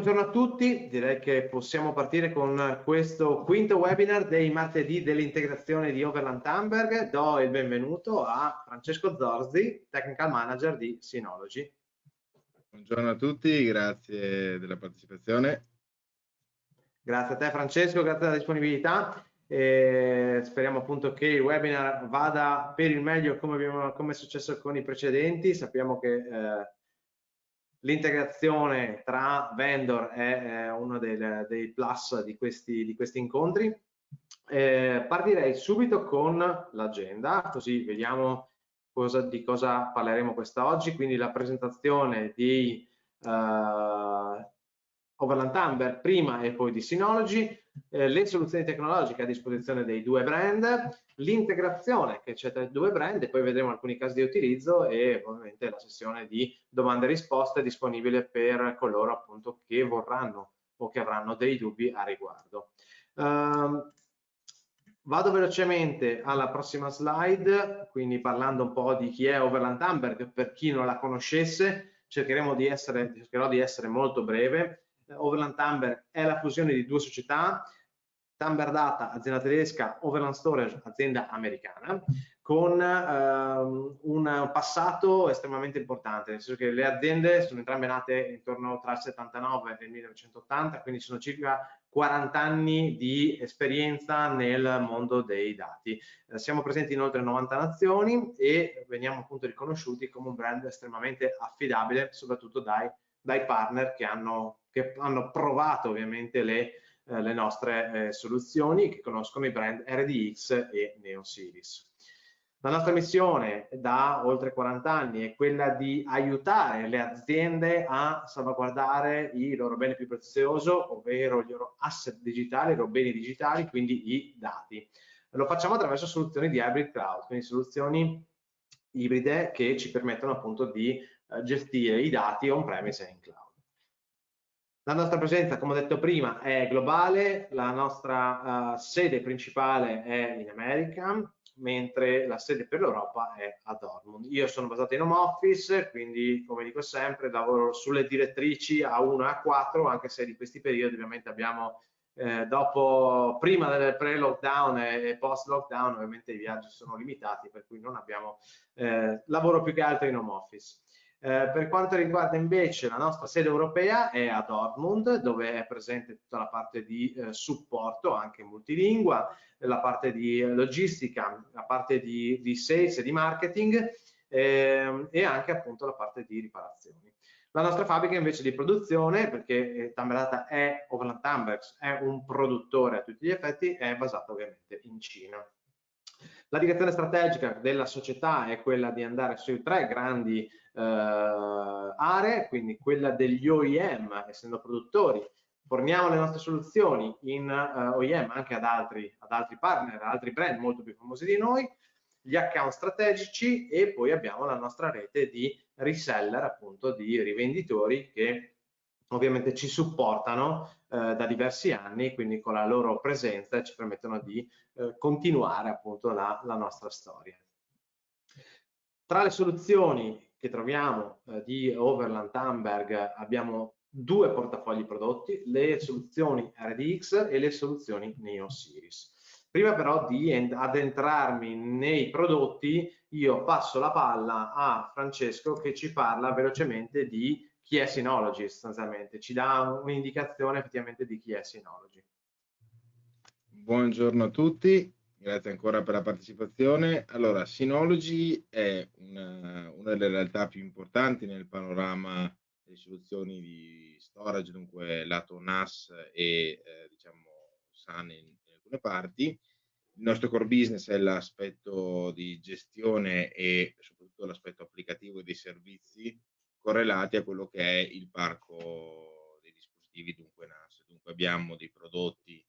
Buongiorno a tutti. Direi che possiamo partire con questo quinto webinar dei martedì dell'integrazione di Overland Hamburg. Do il benvenuto a Francesco Zorzi, Technical Manager di Synology. Buongiorno a tutti, grazie della partecipazione. Grazie a te Francesco, grazie della disponibilità. E speriamo appunto che il webinar vada per il meglio come, abbiamo, come è successo con i precedenti. Sappiamo che eh, L'integrazione tra vendor è, è uno dei, dei, plus di questi, di questi incontri. Eh, partirei subito con l'agenda, così vediamo cosa, di cosa parleremo quest'oggi, quindi la presentazione di uh, Overland Amber prima e poi di Synology, eh, le soluzioni tecnologiche a disposizione dei due brand, l'integrazione che c'è tra i due brand e poi vedremo alcuni casi di utilizzo e ovviamente la sessione di domande e risposte disponibile per coloro appunto che vorranno o che avranno dei dubbi a riguardo. Uh, vado velocemente alla prossima slide, quindi parlando un po' di chi è Overland Amber, per chi non la conoscesse, cercheremo di essere, cercherò di essere molto breve. Overland Amber è la fusione di due società, Tamber Data, azienda tedesca, Overland Storage, azienda americana, con ehm, un passato estremamente importante, nel senso che le aziende sono entrambe nate intorno tra il 79 e il 1980, quindi sono circa 40 anni di esperienza nel mondo dei dati. Eh, siamo presenti in oltre 90 nazioni e veniamo appunto riconosciuti come un brand estremamente affidabile, soprattutto dai, dai partner che hanno, che hanno provato ovviamente le eh, le nostre eh, soluzioni che conoscono i brand RDX e NeoSeries. La nostra missione da oltre 40 anni è quella di aiutare le aziende a salvaguardare i loro beni più prezioso, ovvero i loro asset digitali, i loro beni digitali, quindi i dati. Lo facciamo attraverso soluzioni di hybrid cloud, quindi soluzioni ibride che ci permettono appunto di eh, gestire i dati on-premise e in cloud. La nostra presenza, come ho detto prima, è globale, la nostra uh, sede principale è in America, mentre la sede per l'Europa è a Dortmund. Io sono basato in home office, quindi come dico sempre lavoro sulle direttrici A1 e A4, anche se di questi periodi ovviamente abbiamo eh, dopo, prima del pre-lockdown e, post-lockdown ovviamente i viaggi sono limitati, per cui non abbiamo eh, lavoro più che altro in home office. Eh, per quanto riguarda invece la nostra sede europea è a Dortmund dove è presente tutta la parte di eh, supporto anche multilingua, la parte di logistica, la parte di, di sales e di marketing eh, e anche appunto la parte di riparazioni. La nostra fabbrica invece di produzione, perché eh, Tamberata è Overland Tambergs, è un produttore a tutti gli effetti, è basata ovviamente in Cina. La direzione strategica della società è quella di andare sui tre grandi aree, quindi quella degli OEM, essendo produttori, forniamo le nostre soluzioni in uh, OEM anche ad altri, ad altri partner, ad altri brand molto più famosi di noi, gli account strategici e poi abbiamo la nostra rete di reseller, appunto di rivenditori che ovviamente ci supportano eh, da diversi anni, quindi con la loro presenza ci permettono di eh, continuare appunto la, la, nostra storia. Tra le soluzioni che troviamo eh, di Overland Amberg abbiamo due portafogli prodotti, le soluzioni RDX e le soluzioni Neo. Prima però di addentrarmi nei prodotti, io passo la palla a Francesco che ci parla velocemente di chi è Synology sostanzialmente, ci dà un'indicazione effettivamente di chi è Synology. Buongiorno a tutti, Grazie ancora per la partecipazione. Allora, Synology è una, una, delle realtà più importanti nel panorama delle soluzioni di storage, dunque lato NAS e eh, diciamo SAN in, in, alcune parti. Il nostro core business è l'aspetto di gestione e soprattutto l'aspetto applicativo dei servizi correlati a quello che è il parco dei dispositivi, dunque NAS. Dunque abbiamo dei prodotti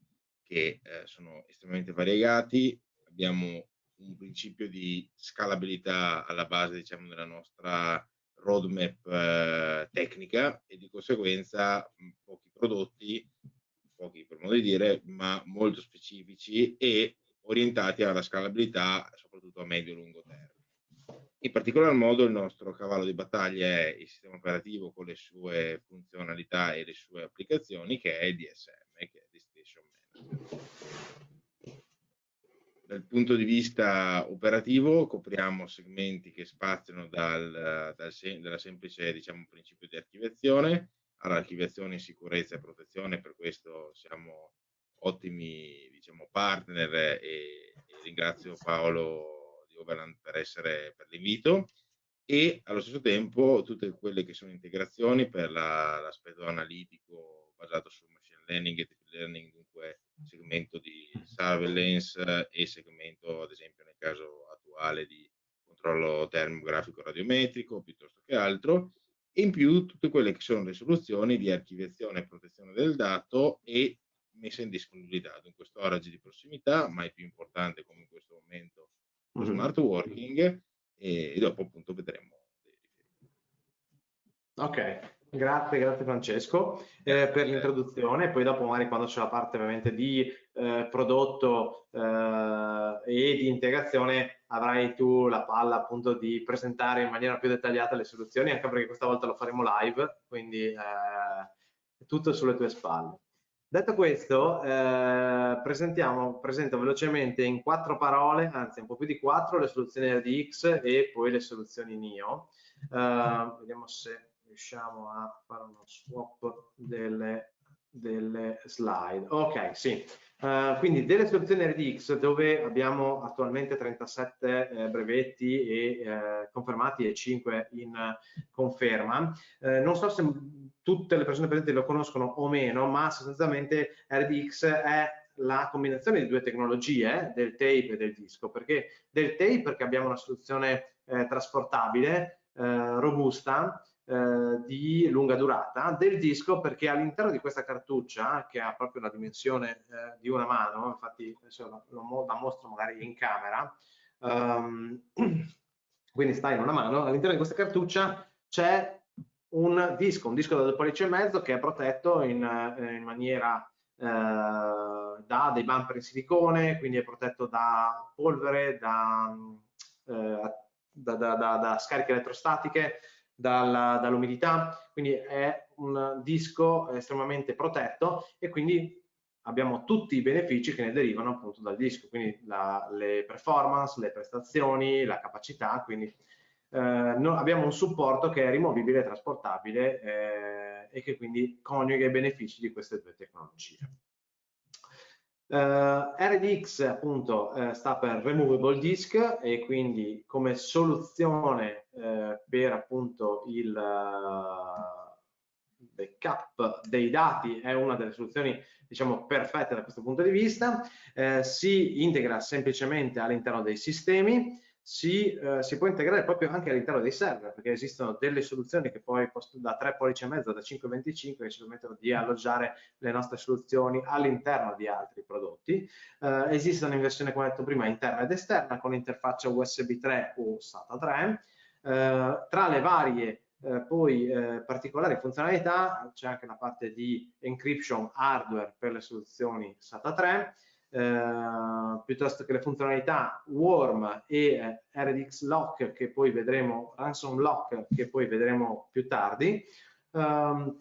che eh, sono estremamente variegati, abbiamo un principio di scalabilità alla base diciamo, della nostra roadmap eh, tecnica e di conseguenza pochi prodotti, pochi per modo di dire, ma molto specifici e orientati alla scalabilità soprattutto a medio e lungo termine. In particolar modo il nostro cavallo di battaglia è il sistema operativo con le sue funzionalità e le sue applicazioni che è il DSM, che è. Dal punto di vista operativo copriamo segmenti che spaziano dal, dal dalla semplice diciamo, principio di archiviazione. All'archiviazione in sicurezza e protezione, per questo siamo ottimi diciamo, partner e, e ringrazio Paolo Overland per, per l'invito. E allo stesso tempo tutte quelle che sono integrazioni per l'aspetto analitico basato sul machine learning e deep learning, dunque segmento di surveillance e segmento ad esempio nel caso attuale di controllo termografico radiometrico piuttosto che altro. E in più tutte quelle che sono le soluzioni di archiviazione e protezione del dato e messa in disponibilità, dunque storage di prossimità, mai più importante come in questo momento lo smart working e, dopo appunto vedremo. Ok, grazie, grazie Francesco eh, per l'introduzione, poi dopo magari quando c'è la parte ovviamente di eh, prodotto eh, e di integrazione avrai tu la palla appunto di presentare in maniera più dettagliata le soluzioni, anche perché questa volta lo faremo live, quindi eh, tutto sulle tue spalle. Detto questo, eh, presentiamo, presento velocemente in quattro parole, anzi un po' più di quattro, le soluzioni RDX e poi le soluzioni NIO. Eh, vediamo se riusciamo a fare uno swap delle, delle slide. Ok, sì. Uh, quindi delle soluzioni RDX dove abbiamo attualmente 37 eh, brevetti e, eh, confermati e 5 in conferma. Eh, non so se tutte le persone presenti lo conoscono o meno, ma sostanzialmente RDX è la combinazione di due tecnologie, del tape e del disco, perché del tape perché abbiamo una soluzione eh, trasportabile, eh, robusta, eh, di lunga durata, del disco perché all'interno di questa cartuccia, che ha proprio la dimensione eh, di una mano, infatti adesso la, la mostro magari in camera, um, quindi sta in una mano, all'interno di questa cartuccia c'è un disco, un disco da 2 pollici e mezzo che è protetto in, eh, in maniera eh, da dei bumper in silicone, quindi è protetto da polvere, da, eh, da, da, da scariche elettrostatiche, dall'umidità, quindi è un disco estremamente protetto e quindi abbiamo tutti i benefici che ne derivano appunto dal disco, quindi la, le performance, le prestazioni, la capacità, quindi eh, no, abbiamo un supporto che è rimovibile e trasportabile eh, e che quindi coniuga i benefici di queste due tecnologie. Uh, eh, RDX appunto uh, sta per Removable Disk e quindi come soluzione uh, per appunto il backup dei dati è una delle soluzioni diciamo perfette da questo punto di vista, si integra semplicemente all'interno dei sistemi, si, eh, si, può integrare proprio anche all'interno dei server, perché esistono delle soluzioni che poi da 3 pollici e mezzo, da 5,25 che ci permettono di alloggiare le nostre soluzioni all'interno di altri prodotti. Eh, esistono in versione, come detto prima, interna ed esterna con interfaccia USB 3 o SATA 3. Eh, tra le varie eh, poi eh, particolari funzionalità c'è anche la parte di encryption hardware per le soluzioni SATA 3 eh, piuttosto che le funzionalità Worm e eh, RDX Lock che poi vedremo, Ransom Lock che poi vedremo più tardi. Um,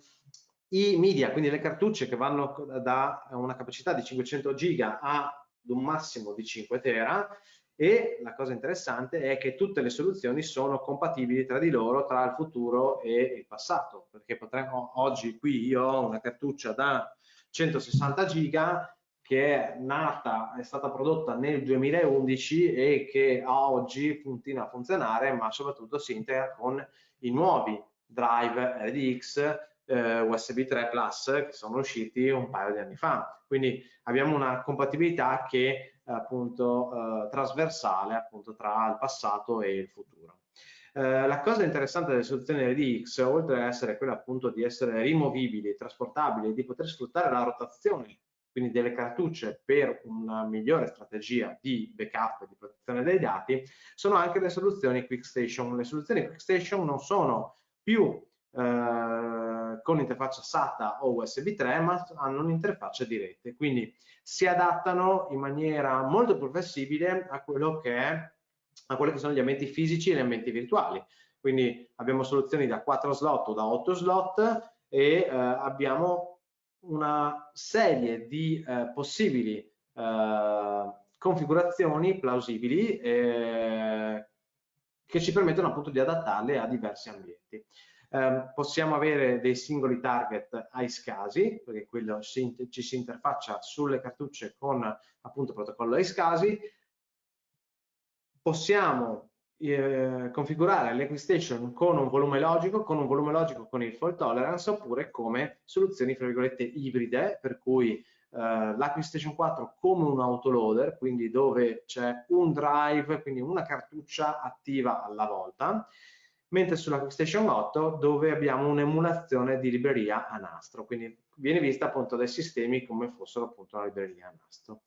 I media, quindi le cartucce che vanno da una capacità di 500 giga a un massimo di 5 tera e la cosa interessante è che tutte le soluzioni sono compatibili tra di loro, tra il futuro e il passato, perché potremmo, oggi qui io ho una cartuccia da 160 giga che è nata, è stata prodotta nel 2011 e che a oggi continua a funzionare, ma soprattutto si integra con i nuovi drive RDX eh, USB 3 Plus che sono usciti un paio di anni fa. Quindi abbiamo una compatibilità che è appunto eh, trasversale appunto tra il passato e il futuro. Eh, la cosa interessante delle soluzioni RDX, oltre ad essere quella appunto di essere rimovibili, trasportabili, di poter sfruttare la rotazione quindi delle cartucce per una migliore strategia di backup e di protezione dei dati, sono anche le soluzioni QuickStation. Le soluzioni QuickStation non sono più eh, con interfaccia SATA o USB 3, ma hanno un'interfaccia di rete, quindi si adattano in maniera molto più flessibile a quello che è a quelli che sono gli ambienti fisici e gli ambienti virtuali. Quindi abbiamo soluzioni da 4 slot o da 8 slot e eh, abbiamo una serie di eh, possibili eh, configurazioni plausibili eh, che ci permettono appunto di adattarle a diversi ambienti. Eh, possiamo avere dei singoli target ai scasi, perché quello si, ci si interfaccia sulle cartucce con appunto protocollo ai scasi. Possiamo eh, configurare l'Equistation con un volume logico, con un volume logico con il fault tolerance, oppure come soluzioni, fra virgolette, ibride, per cui eh, l'Acquistation 4 come un autoloader, quindi dove c'è un drive, quindi una cartuccia attiva alla volta, mentre sulla Quickstation 8 dove abbiamo un'emulazione di libreria a nastro, quindi viene vista appunto dai sistemi come fossero appunto una libreria a nastro.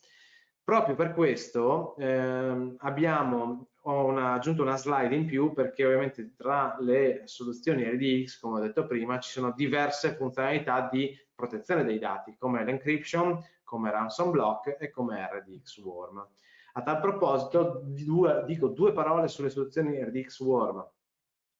Proprio per questo ehm, abbiamo una, aggiunto una slide in più perché ovviamente tra le soluzioni RDX, come ho detto prima, ci sono diverse funzionalità di protezione dei dati, come l'encryption, come ransom block e come RDX Worm. A tal proposito due, dico due parole sulle soluzioni RDX Worm.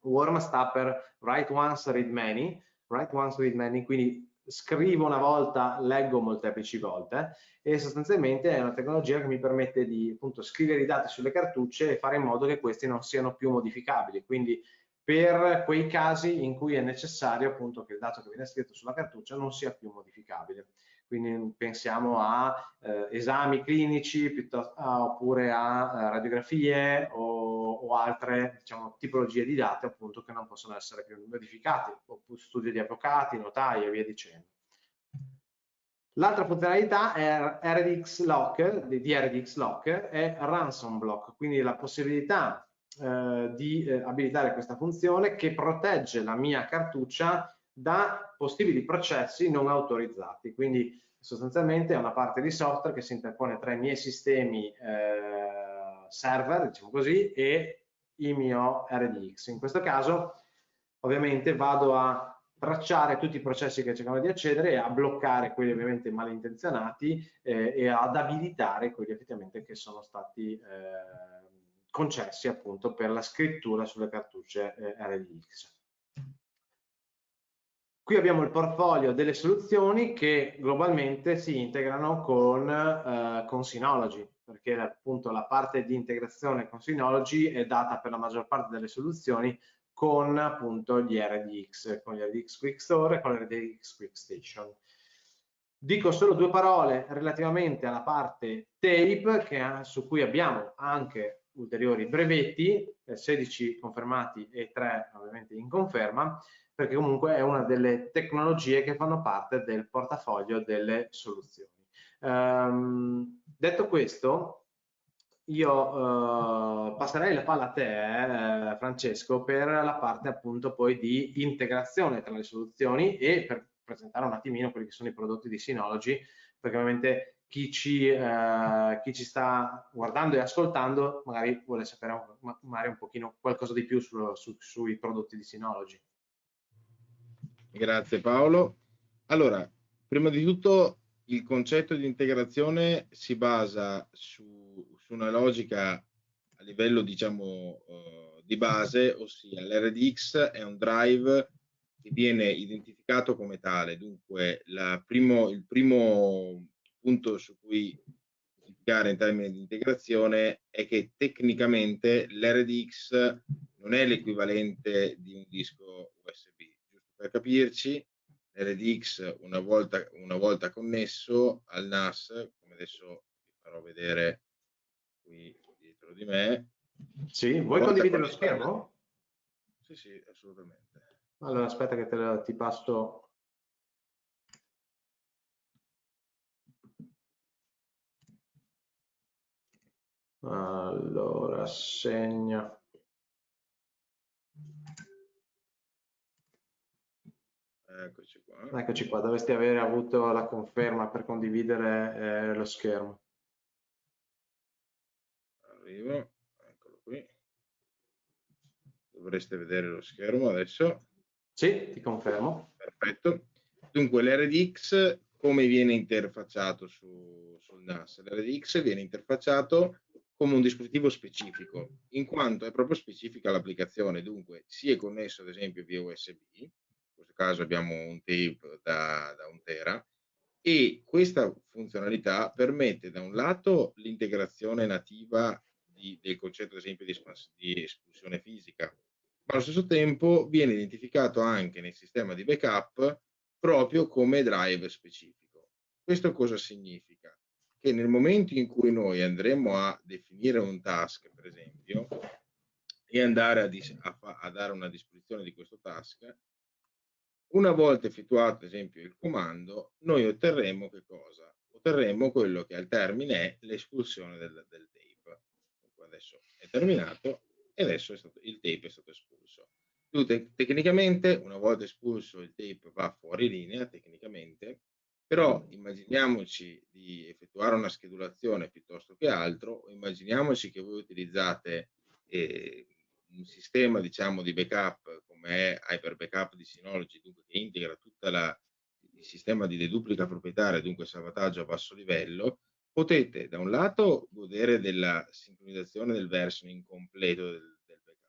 Worm sta per write once, read many, write once, read many, quindi scrivo una volta, leggo molteplici volte e sostanzialmente è una tecnologia che mi permette di appunto scrivere i dati sulle cartucce e fare in modo che questi non siano più modificabili. Quindi per quei casi in cui è necessario appunto che il dato che viene scritto sulla cartuccia non sia più modificabile quindi pensiamo a eh, esami clinici piuttosto, a, oppure a, eh, radiografie o, o, altre diciamo, tipologie di dati appunto che non possono essere più modificati, oppure studi di avvocati, notai e via dicendo. L'altra funzionalità è RDX Lock, di RDX Lock, è Ransom Block, quindi la possibilità eh, di eh, abilitare questa funzione che protegge la mia cartuccia da possibili processi non autorizzati. Quindi sostanzialmente è una parte di software che si interpone tra i miei sistemi eh, server, diciamo così, e il mio RDX. In questo caso ovviamente vado a tracciare tutti i processi che cercano di accedere e a bloccare quelli ovviamente malintenzionati eh, e ad abilitare quelli effettivamente che sono stati eh, concessi appunto per la scrittura sulle cartucce eh, RDX. Qui abbiamo il portfolio delle soluzioni che globalmente si integrano con, eh, con Synology, perché appunto la parte di integrazione con Synology è data per la maggior parte delle soluzioni con appunto gli RDX, con gli RDX Quick Store e con l'RDX Quick Station. Dico solo due parole relativamente alla parte tape, che, su cui abbiamo anche ulteriori brevetti, 16 confermati e 3 ovviamente in conferma, perché comunque è una delle tecnologie che fanno parte del portafoglio delle soluzioni. Um, detto questo, io uh, passerei la palla a te, eh, Francesco, per la parte appunto poi di integrazione tra le soluzioni e per presentare un attimino quelli che sono i prodotti di Synology, perché ovviamente chi ci, eh, chi ci, sta guardando e ascoltando magari vuole sapere magari un pochino qualcosa di più su, su, sui prodotti di Synology. Grazie Paolo. Allora, prima di tutto il concetto di integrazione si basa su, su una logica a livello diciamo uh, di base, ossia l'RDX è un drive che viene identificato come tale, dunque primo, il primo punto su cui identificare in termini di integrazione è che tecnicamente l'RDX non è l'equivalente di un disco USB per capirci, l'RDX una volta, una volta connesso al NAS, come adesso vi farò vedere qui dietro di me. Sì, vuoi condividere lo schermo? Sì, sì, assolutamente. Allora aspetta che te lo, ti passo Allora, segna. Eccoci qua. Eccoci qua, dovresti avere avuto la conferma per condividere eh, lo schermo. Arrivo, eccolo qui. Dovreste vedere lo schermo adesso. Sì, ti confermo. Perfetto. Dunque l'RDX come viene interfacciato su, sul NAS? L'RDX viene interfacciato come un dispositivo specifico, in quanto è proprio specifica l'applicazione, dunque si è connesso ad esempio via USB, questo caso abbiamo un tape da, da un tera, e questa funzionalità permette da un lato l'integrazione nativa di, del concetto ad esempio di, di espulsione fisica, ma allo stesso tempo viene identificato anche nel sistema di backup proprio come drive specifico. Questo cosa significa? Che nel momento in cui noi andremo a definire un task, per esempio, e andare a, a, a dare una disposizione di questo task, una volta effettuato, ad esempio, il comando, noi otterremo che cosa? Otterremo quello che al termine è l'espulsione del, del tape. Adesso è terminato e adesso stato, il tape è stato espulso. Te tecnicamente, una volta espulso, il tape va fuori linea, tecnicamente, però immaginiamoci di effettuare una schedulazione piuttosto che altro, immaginiamoci che voi utilizzate eh, un sistema diciamo, di backup come è Hyper Backup di Synology, dunque che integra tutto il sistema di deduplica proprietaria, dunque salvataggio a basso livello, potete da un lato godere della sincronizzazione del versioning completo del, del backup,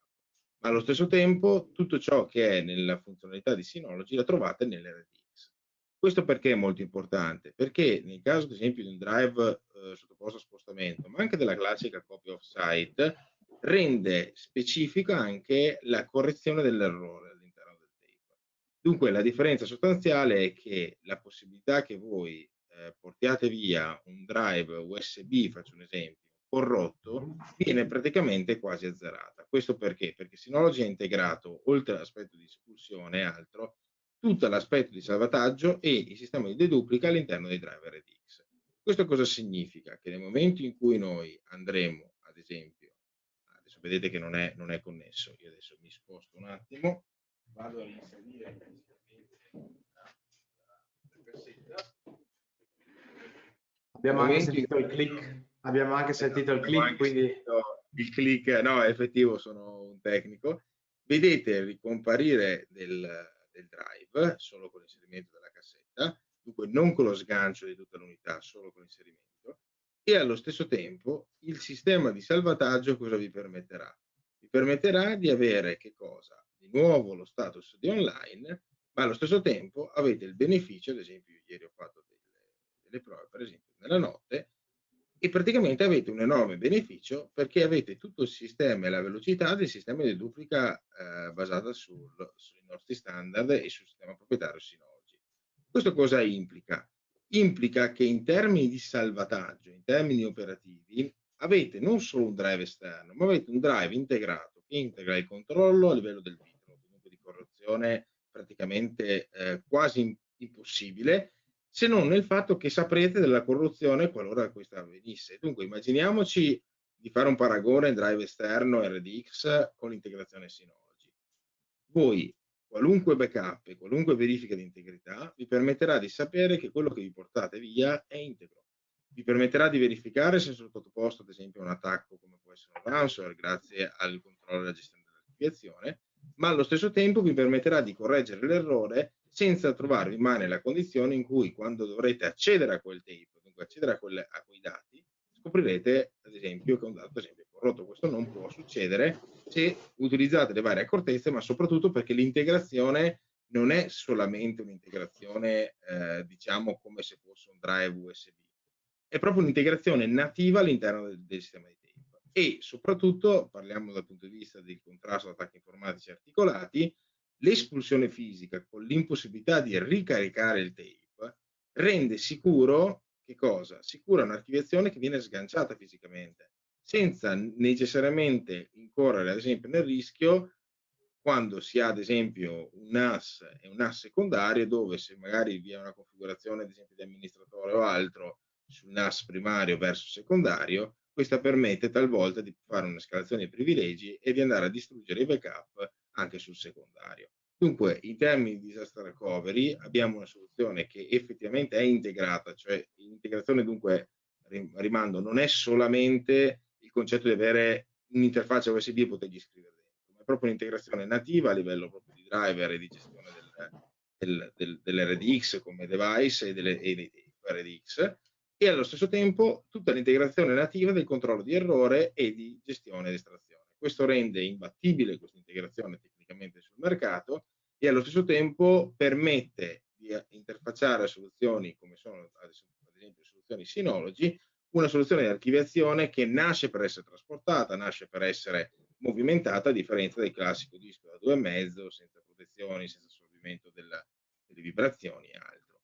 ma allo stesso tempo tutto ciò che è nella funzionalità di Synology la trovate nell'RTX. Questo perché è molto importante? Perché nel caso ad esempio di un drive eh, sottoposto a spostamento, ma anche della classica copy off-site, rende specifica anche la correzione dell'errore all'interno del tape. Dunque la differenza sostanziale è che la possibilità che voi eh, portiate via un drive USB, faccio un esempio, corrotto, viene praticamente quasi azzerata. Questo perché? Perché Synology ha integrato, oltre all'aspetto di espulsione e altro, tutto l'aspetto di salvataggio e il sistema di deduplica all'interno dei driver RDX. Questo cosa significa? Che nel momento in cui noi andremo, ad esempio, vedete che non è, non è connesso. Io adesso mi sposto un attimo, vado a inserire Abbiamo anche sentito il click, abbiamo anche sentito il click, quindi... Il click, no, è effettivo, sono un tecnico. Vedete il ricomparire del, del drive solo con l'inserimento della cassetta, dunque non con lo sgancio di tutta l'unità, solo con l'inserimento e allo stesso tempo il sistema di salvataggio cosa vi permetterà? Vi permetterà di avere che cosa? Di nuovo lo status di online, ma allo stesso tempo avete il beneficio, ad esempio ieri ho fatto delle, delle prove, per esempio nella notte, e praticamente avete un enorme beneficio perché avete tutto il sistema e la velocità del sistema di duplica eh, basata sul, sui nostri standard e sul sistema proprietario Synology. Questo cosa implica? Implica che in termini di salvataggio, in termini operativi, avete non solo un drive esterno, ma avete un drive integrato che integra il controllo a livello del vitro, comunque di correzione praticamente eh, quasi impossibile, se non nel fatto che saprete della corruzione qualora questa avvenisse. Dunque immaginiamoci di fare un paragone drive esterno RDX con l'integrazione Synology. Voi qualunque backup e qualunque verifica di integrità vi permetterà di sapere che quello che vi portate via è integro. Vi permetterà di verificare se è sottoposto ad esempio a un attacco come può essere un ransomware grazie al controllo alla gestione dell'archiviazione, ma allo stesso tempo vi permetterà di correggere l'errore senza trovarvi mai nella condizione in cui quando dovrete accedere a quel tape, dunque accedere a, quelle, a quei dati, scoprirete ad esempio che un dato ad esempio, corrotto. Questo non può succedere se utilizzate le varie accortezze, ma soprattutto perché l'integrazione non è solamente un'integrazione, eh, diciamo, come se fosse un drive USB, è proprio un'integrazione nativa all'interno del, del, sistema di tape. E soprattutto, parliamo dal punto di vista del contrasto ad attacchi informatici articolati, l'espulsione fisica con l'impossibilità di ricaricare il tape rende sicuro che cosa? Sicura un'archiviazione che viene sganciata fisicamente senza necessariamente incorrere ad esempio nel rischio quando si ha ad esempio un NAS e un NAS secondario dove se magari vi è una configurazione ad esempio di amministratore o altro sul NAS primario verso secondario, questa permette talvolta di fare una scalazione di privilegi e di andare a distruggere i backup anche sul secondario. Dunque, in termini di disaster recovery abbiamo una soluzione che effettivamente è integrata, cioè l'integrazione dunque rimando non è solamente concetto di avere un'interfaccia USB e potergli scrivere dentro, ma proprio un'integrazione nativa a livello proprio di driver e di gestione del, del, del, dell'RDX come device e, delle, e dei RDX e allo stesso tempo tutta l'integrazione nativa del controllo di errore e di gestione ed estrazione. Questo rende imbattibile questa integrazione tecnicamente sul mercato e allo stesso tempo permette di interfacciare soluzioni come sono ad esempio soluzioni Synology, una soluzione di archiviazione che nasce per essere trasportata, nasce per essere movimentata a differenza del classico disco da due e mezzo, senza protezioni, senza assorbimento della, delle vibrazioni e altro.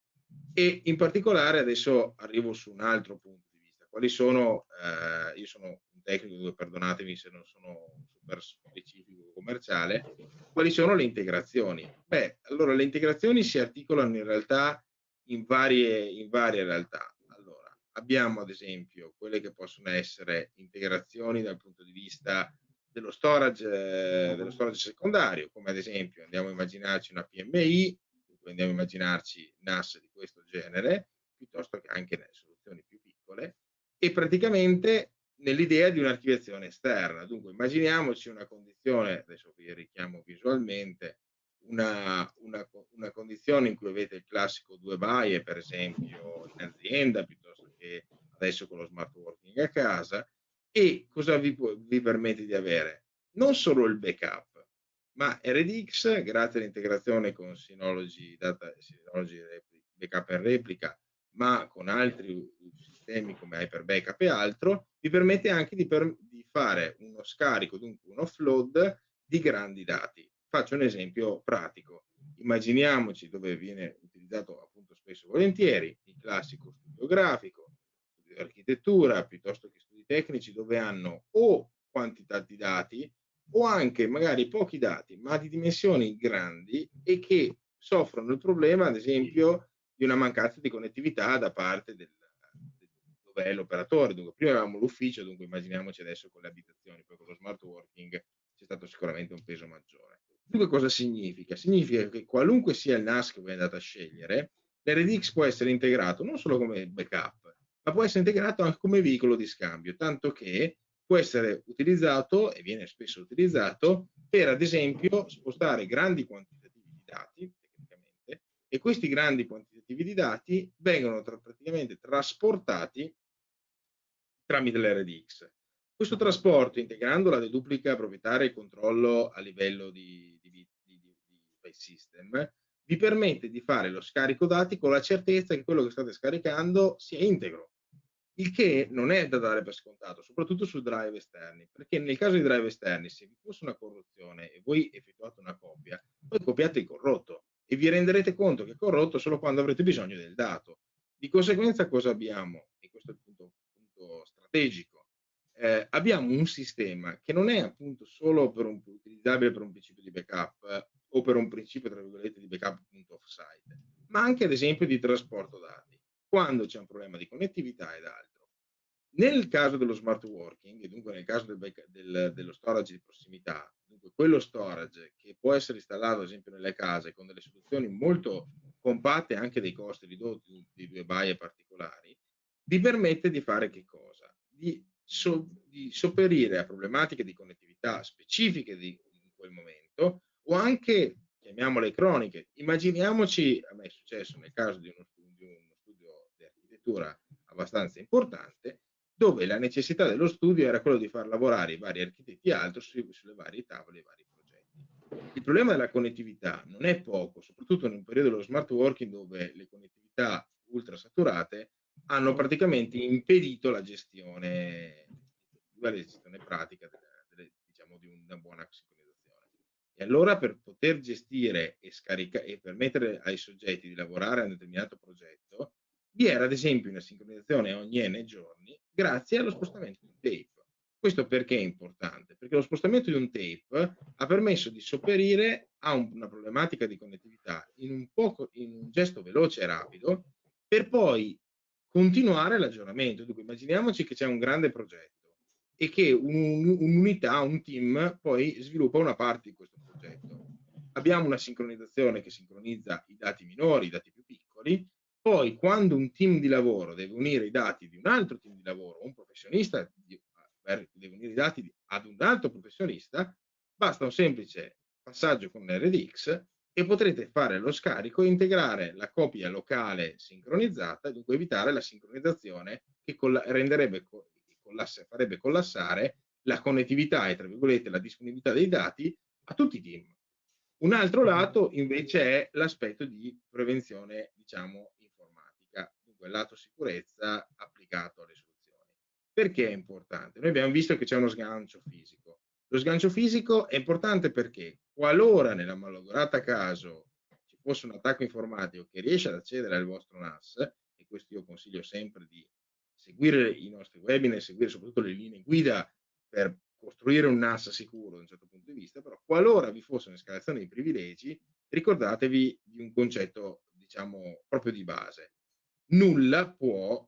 E in particolare adesso arrivo su un altro punto di vista. Quali sono, eh, io sono un tecnico, perdonatemi se non sono super specifico commerciale, quali sono le integrazioni? Beh, allora le integrazioni si articolano in realtà in varie, in varie realtà. Abbiamo ad esempio quelle che possono essere integrazioni dal punto di vista dello storage, eh, dello storage secondario, come ad esempio andiamo a immaginarci una PMI, andiamo a immaginarci NAS di questo genere, piuttosto che anche soluzioni più piccole, e praticamente nell'idea di un'archiviazione esterna. Dunque immaginiamoci una condizione, adesso vi richiamo visualmente, una, una, una condizione in cui avete il classico due baie, per esempio in azienda, piuttosto che adesso con lo smart working a casa, e cosa vi, vi permette di avere? Non solo il backup, ma RDX, grazie all'integrazione con Synology, Data, Synology Backup e Replica, ma con altri sistemi come Hyper Backup e altro, vi permette anche di, per, di fare uno scarico, dunque un offload di grandi dati. Faccio un esempio pratico. Immaginiamoci dove viene utilizzato appunto spesso volentieri il classico studio grafico, architettura, piuttosto che tecnici dove hanno o quantità di dati o anche magari pochi dati, ma di dimensioni grandi e che soffrono il problema, ad esempio, di una mancanza di connettività da parte del, dove è l'operatore. Dunque, prima avevamo l'ufficio, dunque immaginiamoci adesso con le abitazioni, poi con lo smart working c'è stato sicuramente un peso maggiore. Dunque cosa significa? Significa che qualunque sia il NAS che voi andate a scegliere, l'RDX può essere integrato non solo come backup, ma può essere integrato anche come veicolo di scambio, tanto che può essere utilizzato e viene spesso utilizzato per, ad esempio, spostare grandi quantitativi di dati, tecnicamente, e questi grandi quantitativi di dati vengono tra, praticamente trasportati tramite l'RDX. Questo trasporto, integrando la deduplica proprietaria e controllo a livello di, di, di, di, di system, vi permette di fare lo scarico dati con la certezza che quello che state scaricando sia integro il che non è da dare per scontato, soprattutto su drive esterni, perché nel caso di drive esterni, se vi fosse una corruzione e voi effettuate una copia, poi copiate il corrotto e vi renderete conto che è corrotto solo quando avrete bisogno del dato. Di conseguenza cosa abbiamo? E questo è il punto, punto strategico. Eh, abbiamo un sistema che non è appunto solo per un, utilizzabile per un principio di backup eh, o per un principio, tra virgolette, di backup appunto offsite, ma anche ad esempio di trasporto dati quando c'è un problema di connettività ed altro. Nel caso dello smart working, e dunque nel caso del, del, dello storage di prossimità, dunque quello storage che può essere installato ad esempio nelle case con delle soluzioni molto compatte anche dei costi ridotti di due baie particolari, vi permette di fare che cosa? Di, so, di sopperire a problematiche di connettività specifiche di, in quel momento o anche, chiamiamole croniche. Immaginiamoci, a me è successo nel caso di uno architettura abbastanza importante, dove la necessità dello studio era quello di far lavorare i vari architetti e altro su, sulle varie tavole e vari progetti. Il problema della connettività non è poco, soprattutto in un periodo dello smart working dove le connettività ultra saturate hanno praticamente impedito la gestione, la gestione pratica delle, delle, diciamo, di una buona sincronizzazione. E allora per poter gestire e, e permettere ai soggetti di lavorare a un determinato progetto, vi era ad esempio una sincronizzazione ogni n giorni grazie allo spostamento di un tape. Questo perché è importante? Perché lo spostamento di un tape ha permesso di sopperire a un, una problematica di connettività in un, poco, in un gesto veloce e rapido per poi continuare l'aggiornamento. Dunque immaginiamoci che c'è un grande progetto e che un'unità, un, un team poi sviluppa una parte di questo progetto. Abbiamo una sincronizzazione che sincronizza i dati minori, i dati più piccoli, poi, quando un team di lavoro deve unire i dati di un altro team di lavoro, un professionista deve unire i dati ad un altro professionista, basta un semplice passaggio con un RDX e potrete fare lo scarico e integrare la copia locale sincronizzata, dunque evitare la sincronizzazione che renderebbe, collasse, farebbe collassare la connettività e tra virgolette la disponibilità dei dati a tutti i team. Un altro lato invece è l'aspetto di prevenzione, diciamo, il lato sicurezza applicato alle soluzioni. Perché è importante? Noi abbiamo visto che c'è uno sgancio fisico. Lo sgancio fisico è importante perché qualora nella malograta caso ci fosse un attacco informatico che riesce ad accedere al vostro NAS, e questo io consiglio sempre di seguire i nostri webinar, seguire soprattutto le linee guida per costruire un NAS sicuro da un certo punto di vista, però qualora vi fosse un'escalazione di privilegi, ricordatevi di un concetto, diciamo, proprio di base. Nulla può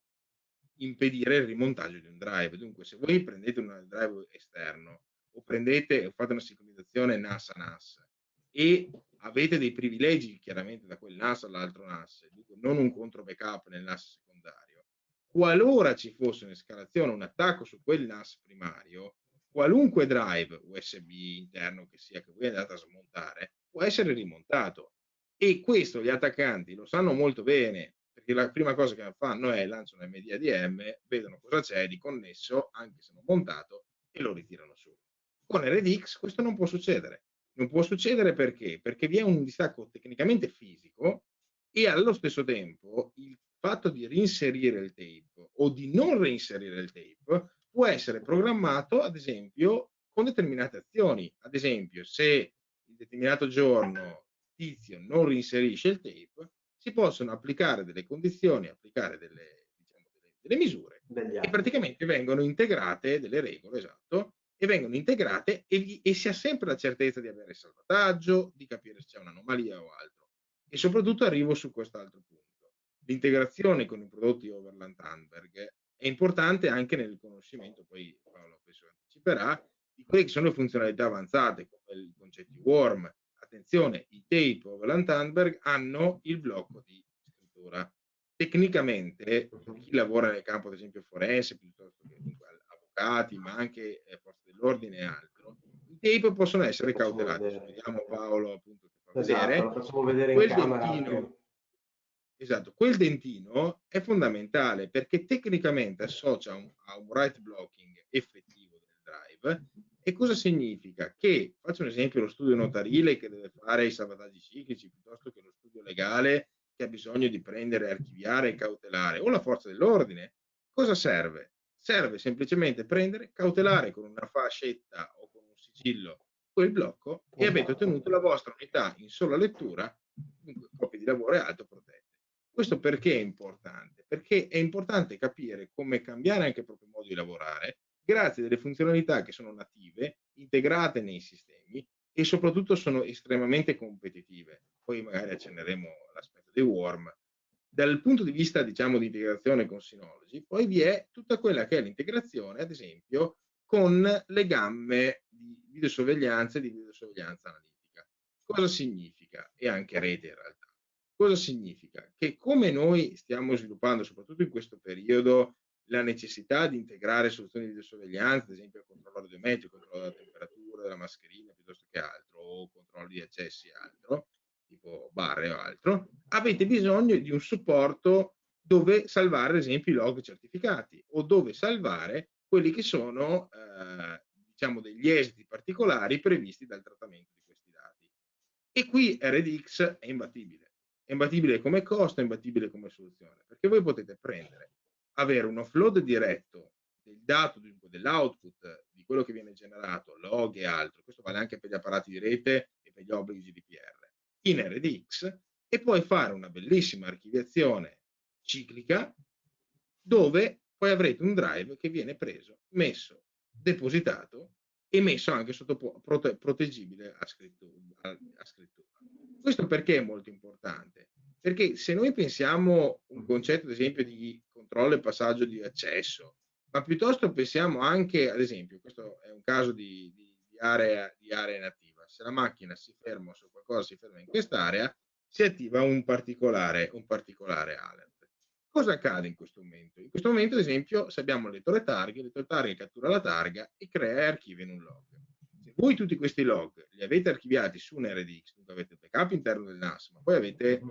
impedire il rimontaggio di un drive. Dunque, se voi prendete un drive esterno o prendete o fate una sincronizzazione NAS a NAS e avete dei privilegi chiaramente da quel NAS all'altro NAS, dunque non un contro backup nel NAS secondario, qualora ci fosse un'escalazione, un attacco su quel NAS primario, qualunque drive USB interno che sia che voi andate a smontare può essere rimontato e questo gli attaccanti lo sanno molto bene perché la prima cosa che fanno è lanciano MDADM, vedono cosa c'è di connesso anche se non montato e lo ritirano su. Con RDX questo non può succedere. Non può succedere perché? Perché vi è un distacco tecnicamente fisico e allo stesso tempo il fatto di reinserire il tape o di non reinserire il tape può essere programmato, ad esempio, con determinate azioni. Ad esempio, se in determinato giorno Tizio non reinserisce il tape, si possono applicare delle condizioni, applicare delle, diciamo, delle, delle misure e praticamente vengono integrate delle regole, esatto, e vengono integrate e, e si ha sempre la certezza di avere salvataggio, di capire se c'è un'anomalia o altro. E soprattutto arrivo su quest'altro punto. L'integrazione con i prodotti Overland Handberg è importante anche nel conoscimento, poi Paolo penso anticiperà, di quelle che sono le funzionalità avanzate, come i concetti worm. Attenzione, i tape Overland Handberg hanno il blocco di scrittura. Tecnicamente, chi lavora nel campo, ad esempio, forense, piuttosto che avvocati, ma anche eh, forze dell'ordine e altro, i tape possono essere cautelati. Vediamo Paolo appunto che fa esatto, vedere. Facciamo vedere in camera. Dentino, Esatto, quel dentino è fondamentale perché tecnicamente associa un, a un write blocking effettivo del drive. E cosa significa? Che, faccio un esempio, lo studio notarile che deve fare i salvataggi ciclici piuttosto che lo studio legale che ha bisogno di prendere, archiviare e cautelare, o la forza dell'ordine, cosa serve? Serve semplicemente prendere, cautelare con una fascetta o con un sigillo quel blocco e avete ottenuto la vostra unità in sola lettura, copia di lavoro e altro protetto. Questo perché è importante? Perché è importante capire come cambiare anche il proprio modo di lavorare grazie a delle funzionalità che sono native, integrate nei sistemi e soprattutto sono estremamente competitive. Poi magari accenneremo l'aspetto dei worm. Dal punto di vista, diciamo, di integrazione con Synology, poi vi è tutta quella che è l'integrazione, ad esempio, con le gamme di videosorveglianza e di videosorveglianza analitica. Cosa significa? E anche rete in realtà. Cosa significa? Che come noi stiamo sviluppando, soprattutto in questo periodo, la necessità di integrare soluzioni di videosorveglianza, ad esempio il controllo radiometrico, il controllo della temperatura, della mascherina, piuttosto che altro, o controllo di accessi e altro, tipo barre o altro, avete bisogno di un supporto dove salvare, ad esempio, i log certificati o dove salvare quelli che sono, eh, diciamo, degli esiti particolari previsti dal trattamento di questi dati. E qui RDX è imbattibile è imbattibile come costo, è imbattibile come soluzione, perché voi potete prendere, avere un offload diretto del dato, dell'output di quello che viene generato, log e altro, questo vale anche per gli apparati di rete e per gli obblighi GDPR, in RDX e poi fare una bellissima archiviazione ciclica dove poi avrete un drive che viene preso, messo, depositato e messo anche sotto prote proteggibile a scrittura, a, scrittura. Questo perché è molto importante? Perché se noi pensiamo un concetto, ad esempio, di controllo e passaggio di accesso, ma piuttosto pensiamo anche, ad esempio, questo è un caso di, di, di, area, di area nativa, se la macchina si ferma se qualcosa si ferma in quest'area, si attiva un particolare, un particolare alert. Cosa accade in questo momento? In questo momento, ad esempio, se abbiamo il lettore targhe, il lettore targhe cattura la targa e crea e archivia in un log. Se voi tutti questi log li avete archiviati su un RDX, dunque avete il backup interno del NAS, ma poi avete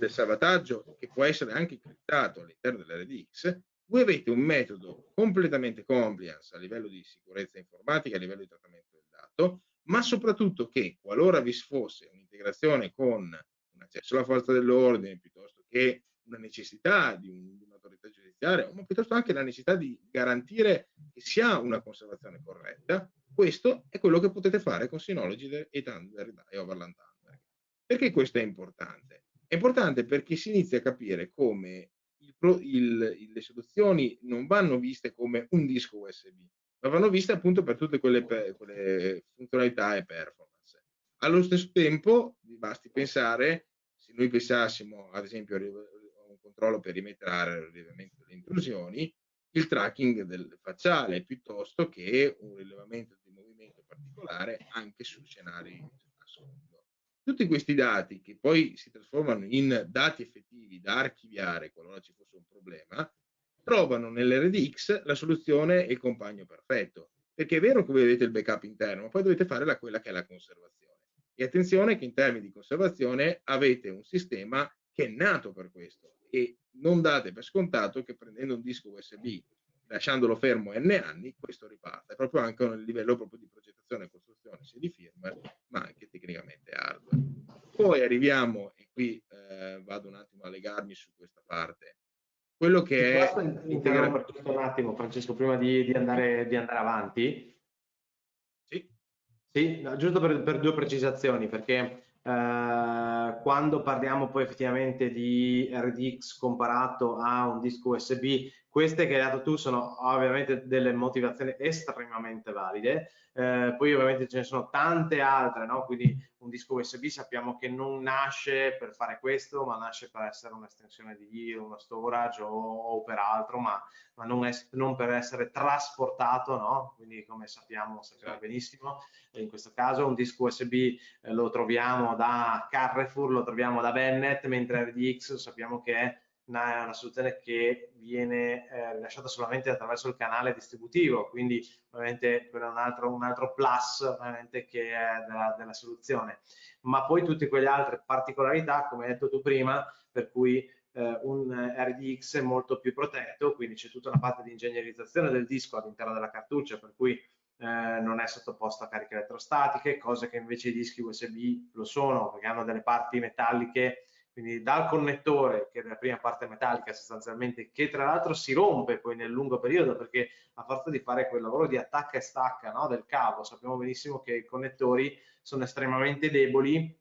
il salvataggio che può essere anche criptato all'interno dell'RDX, voi avete un metodo completamente compliance a livello di sicurezza informatica, a livello di trattamento del dato, ma soprattutto che qualora vi fosse un'integrazione con un accesso alla forza dell'ordine piuttosto che una necessità di, un, di un'autorità giudiziaria, ma piuttosto anche la necessità di garantire che si ha una conservazione corretta, questo è quello che potete fare con Synology e Thunder e Overland Thunder. Perché questo è importante? È importante perché si inizia a capire come il, il, le soluzioni non vanno viste come un disco USB, ma vanno viste appunto per tutte quelle, quelle funzionalità e performance. Allo stesso tempo, basti pensare, se noi pensassimo ad esempio controllo perimetrale, al rilevamento delle intrusioni, il tracking del facciale piuttosto che un rilevamento di movimento particolare anche su scenari a sfondo. Tutti questi dati che poi si trasformano in dati effettivi da archiviare qualora ci fosse un problema, trovano nell'RDX la soluzione e il compagno perfetto. Perché è vero che voi avete il backup interno, ma poi dovete fare la, quella che è la conservazione. E attenzione che in termini di conservazione avete un sistema che è nato per questo e non date per scontato che prendendo un disco USB lasciandolo fermo n anni, questo riparte. È proprio anche un livello proprio di progettazione e costruzione sia di firmware, ma anche tecnicamente hardware. Poi arriviamo, e qui eh, vado un attimo a legarmi su questa parte, quello che è... Posso interrompere giusto un attimo, Francesco, prima di, di, andare, di andare, avanti? Sì. Sì, no, giusto per, per, due precisazioni, perché eh, quando parliamo poi effettivamente di RDX comparato a un disco USB, queste che hai dato tu sono ovviamente delle motivazioni estremamente valide, eh, poi ovviamente ce ne sono tante altre, no? quindi un disco USB sappiamo che non nasce per fare questo, ma nasce per essere un'estensione di uno storage o, o per altro, ma, ma non, è, non, per essere trasportato, no? quindi come sappiamo, sappiamo certo. benissimo, in questo caso un disco USB eh, lo troviamo da Carrefour, lo troviamo da Bennett, mentre RDX sappiamo che è una, una soluzione che viene eh, rilasciata solamente attraverso il canale distributivo, quindi ovviamente quello è un altro, un altro plus ovviamente che è della, della, soluzione. Ma poi tutte quelle altre particolarità, come hai detto tu prima, per cui eh, un RDX è molto più protetto, quindi c'è tutta una parte di ingegnerizzazione del disco all'interno della cartuccia, per cui eh, non è sottoposto a cariche elettrostatiche, cose che invece i dischi USB lo sono, perché hanno delle parti metalliche quindi dal connettore, che è la prima parte metallica sostanzialmente, che tra l'altro si rompe poi nel lungo periodo, perché a forza di fare quel lavoro di attacca e stacca no, del cavo, sappiamo benissimo che i connettori sono estremamente deboli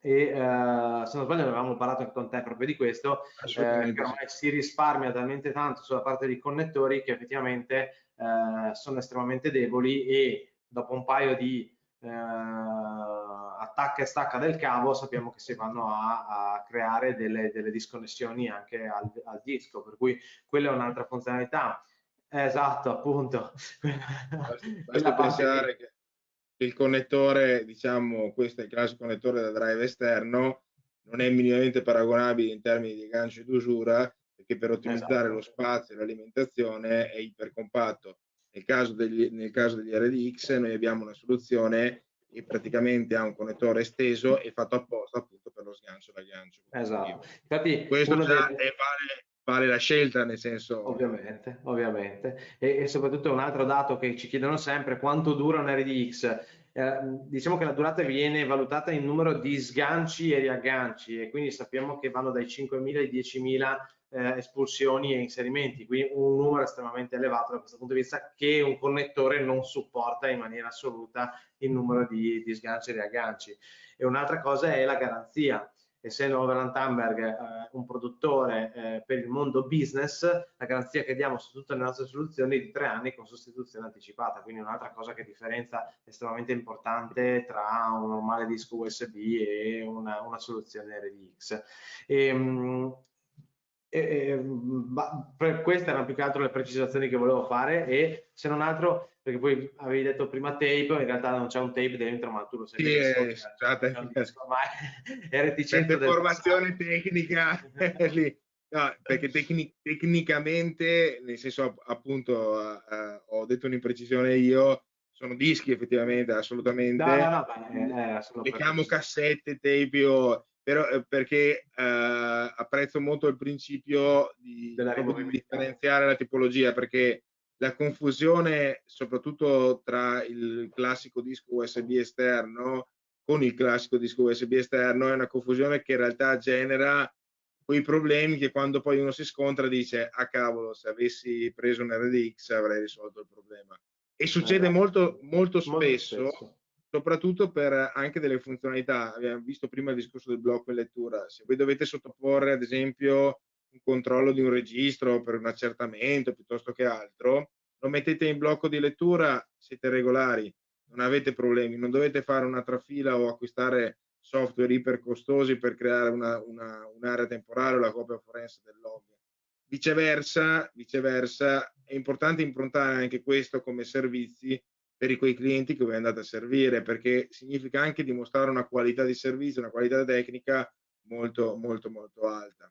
e eh, se non sbaglio avevamo parlato anche con te proprio di questo, eh, che ormai si risparmia talmente tanto sulla parte dei connettori che effettivamente eh, sono estremamente deboli e dopo un paio di eh, attacca e stacca del cavo sappiamo che si vanno a, a creare delle, delle, disconnessioni anche al, al, disco, per cui quella è un'altra funzionalità. Esatto, appunto. Basta pensare che il connettore, diciamo, questo è il classico connettore da drive esterno, non è minimamente paragonabile in termini di gancio d'usura, perché per ottimizzare esatto. lo spazio e l'alimentazione è ipercompatto. Nel caso, degli, nel caso degli RDX noi abbiamo una soluzione e praticamente ha un connettore esteso e fatto apposta appunto per lo sgancio da gancio. Esatto. Infatti, questo già dei... vale, vale, la scelta, nel senso. Ovviamente, ovviamente. E, e, soprattutto un altro dato che ci chiedono sempre: quanto dura un RDX? Eh, diciamo che la durata viene valutata in numero di sganci e riagganci e quindi sappiamo che vanno dai 5.000 ai 10.000 eh, espulsioni e inserimenti, quindi un numero estremamente elevato da questo punto di vista che un connettore non supporta in maniera assoluta il numero di, di sganci e riagganci. E un'altra cosa è la garanzia. Essendo Overland Thunberg eh, un produttore eh, per il mondo business, la garanzia che diamo su tutte le nostre soluzioni è di tre anni con sostituzione anticipata, quindi un'altra cosa che differenzia estremamente importante tra un normale disco USB e una, una soluzione RDX. E, ehm, e, e, queste erano più che altro le precisazioni che volevo fare e se non altro perché poi avevi detto prima tape in realtà non c'è un tape dentro ma tu lo sai sì, è, stata è reticente formazione tecnica lì. No, perché tecnic tecnicamente nel senso appunto uh, ho detto un'imprecisione io sono dischi effettivamente, assolutamente. No, no, no, beh, eh, Mettiamo cassette, tape o però, eh, perché eh, apprezzo molto il principio di, di differenziare la tipologia, perché la confusione, soprattutto tra il classico disco USB esterno con il classico disco USB esterno, è una confusione che in realtà genera quei problemi che quando poi uno si scontra dice ah cavolo se avessi preso un RDX avrei risolto il problema. E succede eh, molto, molto spesso, molto spesso soprattutto per anche delle funzionalità. Abbiamo visto prima il discorso del blocco in lettura. Se voi dovete sottoporre, ad esempio, un controllo di un registro per un accertamento piuttosto che altro, lo mettete in blocco di lettura, siete regolari, non avete problemi, non dovete fare un'altra fila o acquistare software iper costosi per creare un'area una, un temporale o la copia forense del log. Viceversa, viceversa, è importante improntare anche questo come servizi per quei clienti che voi andate a servire, perché significa anche dimostrare una qualità di servizio, una qualità tecnica molto, molto, molto alta.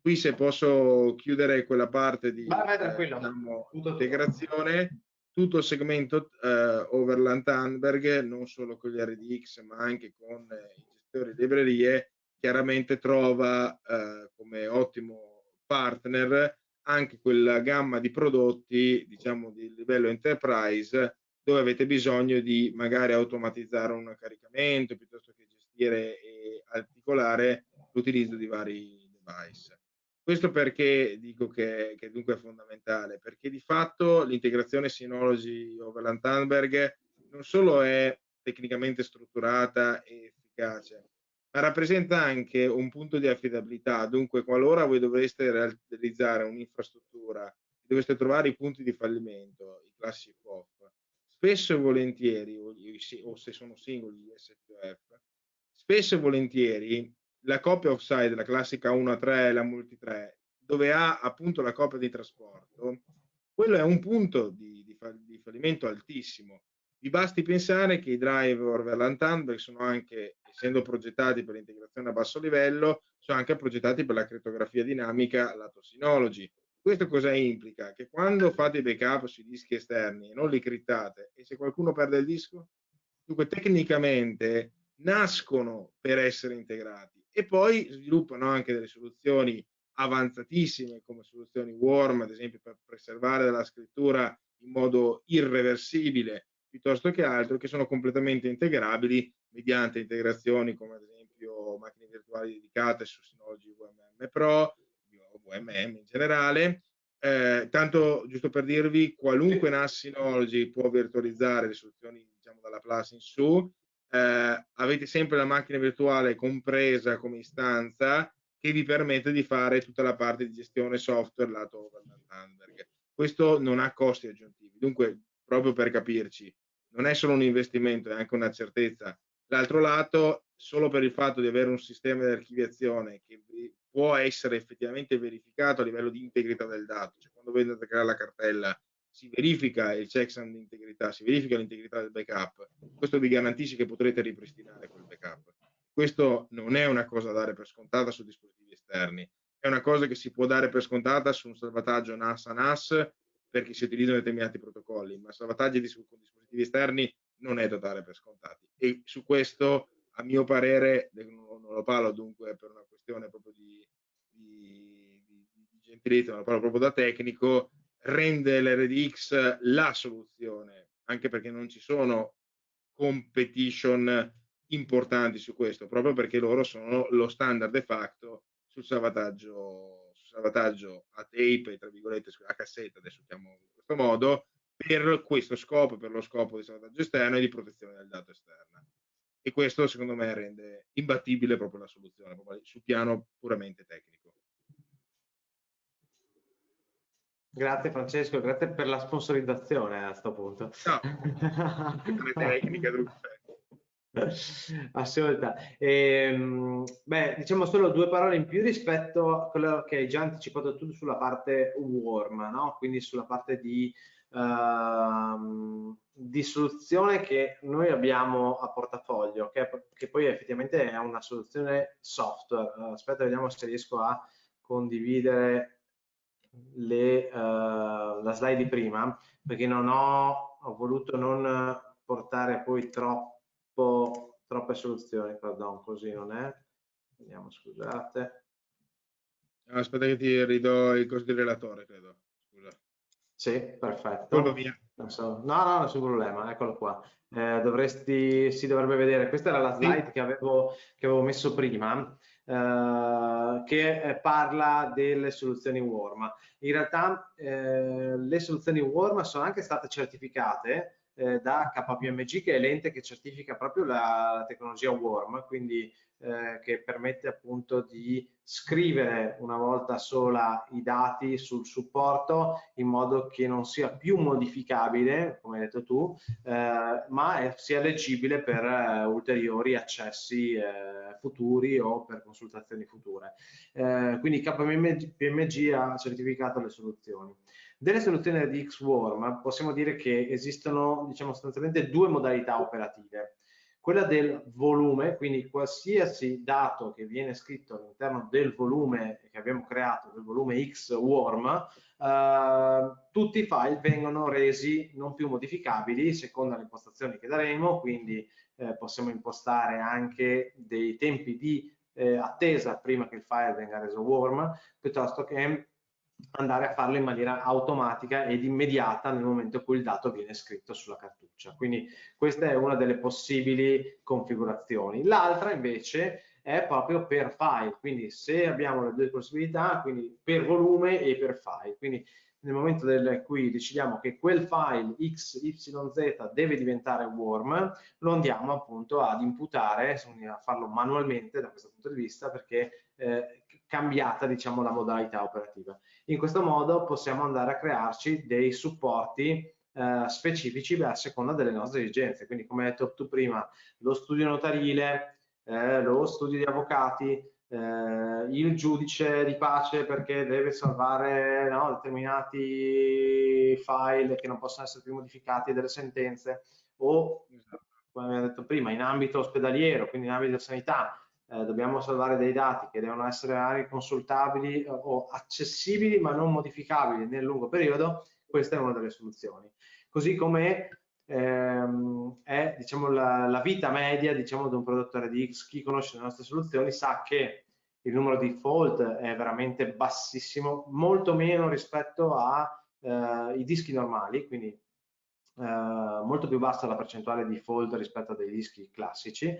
Qui se posso chiudere quella parte di eh, diciamo, integrazione, tutto il segmento eh, Overland Tandberg, non solo con gli RDX, ma anche con eh, i gestori di librerie, chiaramente trova eh, come ottimo partner anche quella gamma di prodotti, diciamo, di livello enterprise dove avete bisogno di magari automatizzare un caricamento piuttosto che gestire e articolare l'utilizzo di vari device. Questo perché dico che, che dunque è fondamentale? Perché di fatto l'integrazione Synology Overland Tandberg non solo è tecnicamente strutturata e efficace, ma rappresenta anche un punto di affidabilità. Dunque, qualora voi dovreste realizzare un'infrastruttura, dovreste trovare i punti di fallimento, i classici POF, spesso e volentieri, o, se sono singoli gli SPF, spesso e volentieri la coppia offside, la classica 1 a 3, la multi 3, dove ha appunto la coppia di trasporto, quello è un punto di, di, di fallimento altissimo. Vi basti pensare che i driver Verland Tandberg sono anche, essendo progettati per l'integrazione a basso livello, sono anche progettati per la crittografia dinamica lato Synology. Questo cosa implica? Che quando fate i backup sui dischi esterni e non li crittate e se qualcuno perde il disco, dunque tecnicamente nascono per essere integrati e poi sviluppano anche delle soluzioni avanzatissime come soluzioni warm, ad esempio per preservare la scrittura in modo irreversibile piuttosto che altro, che sono completamente integrabili mediante integrazioni come ad esempio macchine virtuali dedicate su Synology UMM Pro, VMM in generale. Eh, tanto giusto per dirvi, qualunque NAS Synology può virtualizzare le soluzioni diciamo dalla Plus in su. Eh, avete sempre la macchina virtuale compresa come istanza che vi permette di fare tutta la parte di gestione software lato Vandenberg. Questo non ha costi aggiuntivi, dunque proprio per capirci, non è solo un investimento, è anche una certezza. L'altro lato, solo per il fatto di avere un sistema di archiviazione che può essere effettivamente verificato a livello di integrità del dato. Cioè, quando a creare la cartella si verifica il checksum di integrità, si verifica l'integrità del backup. Questo vi garantisce che potrete ripristinare quel backup. Questo non è una cosa da dare per scontata su dispositivi esterni, è una cosa che si può dare per scontata su un salvataggio NAS a NAS perché si utilizzano determinati protocolli, ma salvataggi con dispositivi esterni non è da dare per scontati. E su questo, a mio parere, non, lo parlo dunque per una questione proprio di, di, di, di gentilezza, ma lo parlo proprio da tecnico, rende l'RDX la soluzione, anche perché non ci sono competition importanti su questo, proprio perché loro sono lo standard de facto sul salvataggio, sul salvataggio a tape, tra virgolette, a cassetta, adesso chiamo in questo modo, per questo scopo, per lo scopo di salvataggio esterno e di protezione del dato esterno e questo secondo me rende imbattibile proprio la soluzione, proprio sul piano puramente tecnico. Grazie Francesco, grazie per la sponsorizzazione a questo punto. No, tecnica, Assolutamente. Ehm, beh, diciamo solo due parole in più rispetto a quello che hai già anticipato tu sulla parte warm, no? quindi sulla parte di uh, di soluzione che noi abbiamo a portafoglio, che, che poi effettivamente è una soluzione software. Uh, aspetta, vediamo se riesco a condividere le, uh, la slide di prima, perché non ho, ho voluto non portare poi troppo, troppe soluzioni, pardon, così non è. Vediamo, scusate. Aspetta che ti ridò il costo di relatore, credo. Scusa. Sì, perfetto. via. So. No, no, nessun problema, eccolo qua. Eh, dovresti, si dovrebbe vedere, questa era la slide sì. che, avevo, che avevo messo prima, eh, che parla delle soluzioni Warm. In realtà eh, le soluzioni Warm sono anche state certificate eh, da KPMG, che è l'ente che certifica proprio la, la tecnologia Warm, quindi eh, che permette appunto di scrivere una volta sola i dati sul supporto in modo che non sia più modificabile, come hai detto tu, eh, ma è, sia leggibile per eh, ulteriori accessi eh, futuri o per consultazioni future. Eh, quindi KPMG ha certificato le soluzioni. Delle soluzioni di Xworm possiamo dire che esistono diciamo, sostanzialmente due modalità operative quella del volume, quindi qualsiasi dato che viene scritto all'interno del volume che abbiamo creato, del volume X warm, eh, tutti i file vengono resi non più modificabili secondo le impostazioni che daremo, quindi eh, possiamo impostare anche dei tempi di eh, attesa prima che il file venga reso warm, piuttosto che andare a farlo in maniera automatica ed immediata nel momento in cui il dato viene scritto sulla cartuccia. Quindi questa è una delle possibili configurazioni. L'altra invece è proprio per file, quindi se abbiamo le due possibilità, quindi per volume e per file. Quindi nel momento in cui decidiamo che quel file XYZ deve diventare warm, lo andiamo appunto ad imputare, a farlo manualmente da questo punto di vista perché eh, cambiata diciamo la modalità operativa. In questo modo possiamo andare a crearci dei supporti eh, specifici a seconda delle nostre esigenze. Quindi come hai detto tu prima, lo studio notarile, eh, lo studio di avvocati, eh, il giudice di pace perché deve salvare no, determinati file che non possono essere più modificati delle sentenze o come abbiamo detto prima in ambito ospedaliero, quindi in ambito sanità, eh, dobbiamo salvare dei dati che devono essere consultabili eh, o accessibili ma non modificabili nel lungo periodo, questa è una delle soluzioni. Così come ehm, è diciamo, la, la, vita media diciamo, di un prodotto RDX, chi conosce le nostre soluzioni sa che il numero di fault è veramente bassissimo, molto meno rispetto ai eh, dischi normali, quindi eh, molto più bassa la percentuale di fault rispetto a dei dischi classici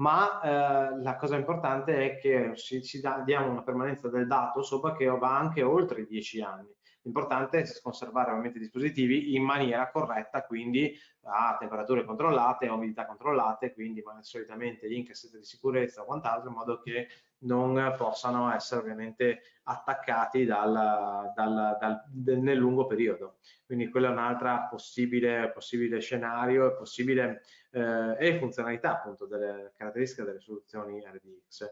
ma eh, la cosa importante è che ci, ci da, diamo una permanenza del dato sopra che va anche oltre i 10 anni. L'importante è conservare ovviamente i dispositivi in maniera corretta, quindi a temperature controllate, a umidità controllate, quindi solitamente in cassette di sicurezza o quant'altro, in modo che non possano essere ovviamente attaccati dal, dal, dal, nel lungo periodo. Quindi quello è un altro possibile, possibile, scenario e possibile eh, funzionalità appunto delle caratteristiche delle soluzioni RDX.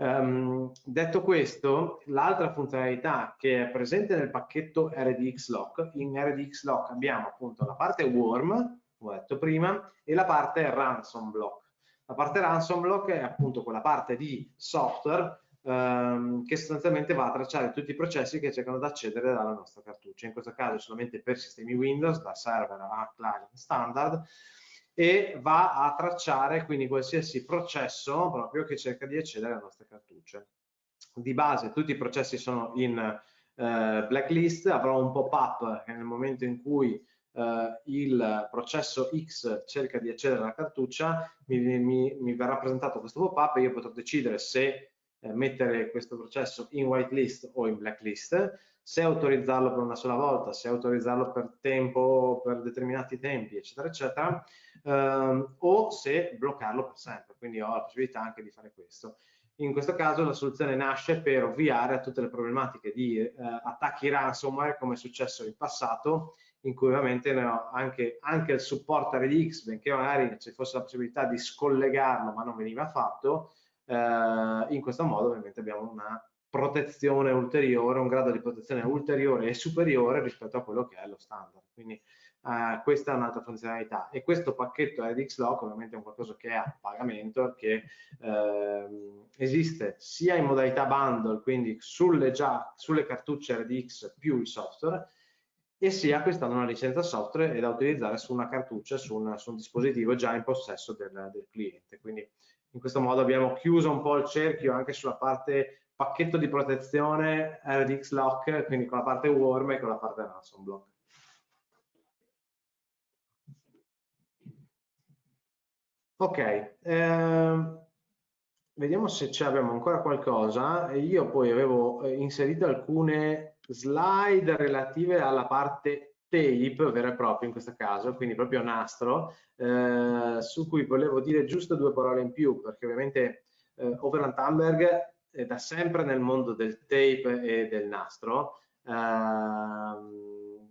Um, detto questo, l'altra funzionalità che è presente nel pacchetto RDX Lock, in RDX Lock abbiamo appunto la parte Worm, come ho detto prima, e la parte Ransom Block. La parte Ransom Block è appunto quella parte di software um, che sostanzialmente va a tracciare tutti i processi che cercano di accedere dalla nostra cartuccia, in questo caso solamente per sistemi Windows, da server a client standard, e va a tracciare quindi qualsiasi processo proprio che cerca di accedere alle nostre cartucce. Di base tutti i processi sono in eh, blacklist, avrò un pop-up che nel momento in cui eh, il processo X cerca di accedere alla cartuccia, mi, mi, mi verrà presentato questo pop-up e io potrò decidere se eh, mettere questo processo in whitelist o in blacklist se autorizzarlo per una sola volta, se autorizzarlo per tempo, per determinati tempi, eccetera, eccetera, ehm, o se bloccarlo per sempre. Quindi ho la possibilità anche di fare questo. In questo caso la soluzione nasce per ovviare a tutte le problematiche di eh, attacchi ransomware come è successo in passato, in cui ovviamente anche, anche il supporto RDX, benché magari ci fosse la possibilità di scollegarlo ma non veniva fatto, eh, in questo modo ovviamente abbiamo una protezione ulteriore, un grado di protezione ulteriore e superiore rispetto a quello che è lo standard. Quindi eh, questa è un'altra funzionalità e questo pacchetto RDX Lock ovviamente è un qualcosa che è a pagamento che eh, esiste sia in modalità bundle, quindi sulle, già, sulle cartucce RDX più il software, e sia acquistando una licenza software da utilizzare su una cartuccia, su un, su un dispositivo già in possesso del, del, cliente. Quindi in questo modo abbiamo chiuso un po' il cerchio anche sulla parte pacchetto di protezione RDX Lock, quindi con la parte warm e con la parte ransom block. Ok, ehm, vediamo se abbiamo ancora qualcosa. Io poi avevo eh, inserito alcune slide relative alla parte tape vera e propria in questo caso, quindi proprio nastro, eh, su cui volevo dire giusto due parole in più, perché ovviamente eh, Overland Thunberg è da sempre nel mondo del tape e del nastro, ehm,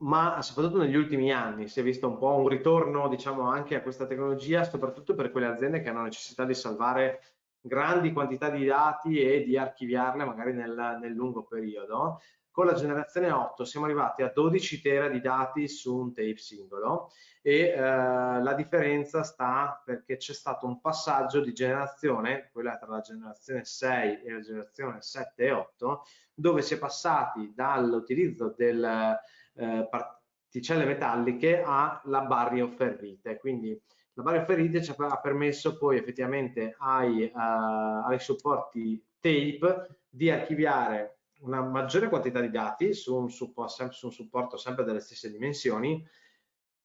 ma soprattutto negli ultimi anni si è visto un po' un ritorno diciamo anche a questa tecnologia, soprattutto per quelle aziende che hanno necessità di salvare grandi quantità di dati e di archiviarle magari nel, nel lungo periodo. Con la generazione 8 siamo arrivati a 12 tera di dati su un tape singolo e eh, la differenza sta perché c'è stato un passaggio di generazione, quella tra la generazione 6 e la generazione 7 e 8, dove si è passati dall'utilizzo delle eh, particelle metalliche alla barrier ferrite. Quindi la barrier ferrite ci ha permesso poi effettivamente ai, uh, ai supporti tape di archiviare una maggiore quantità di dati su un, supporto, su un supporto sempre delle stesse dimensioni,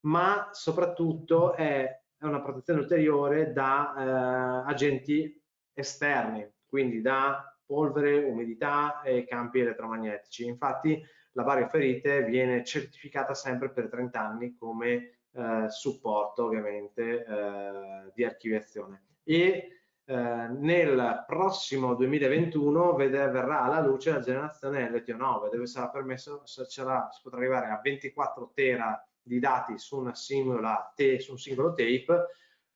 ma soprattutto è, è una protezione ulteriore da eh, agenti esterni, quindi da polvere, umidità e campi elettromagnetici. Infatti la barrier ferite viene certificata sempre per 30 anni come eh, supporto ovviamente eh, di archiviazione. E eh, nel prossimo 2021 vede, verrà alla luce la generazione LTO9 dove sarà permesso, sarà, si potrà arrivare a 24 tera di dati su, una singola te, su un singolo tape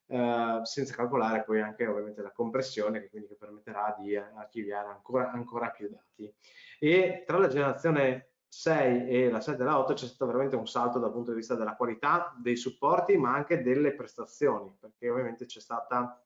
eh, senza calcolare poi anche ovviamente la compressione che quindi permetterà di archiviare ancora, ancora più dati. E tra la generazione 6 e la 7 e la 8 c'è stato veramente un salto dal punto di vista della qualità dei supporti ma anche delle prestazioni perché ovviamente c'è stata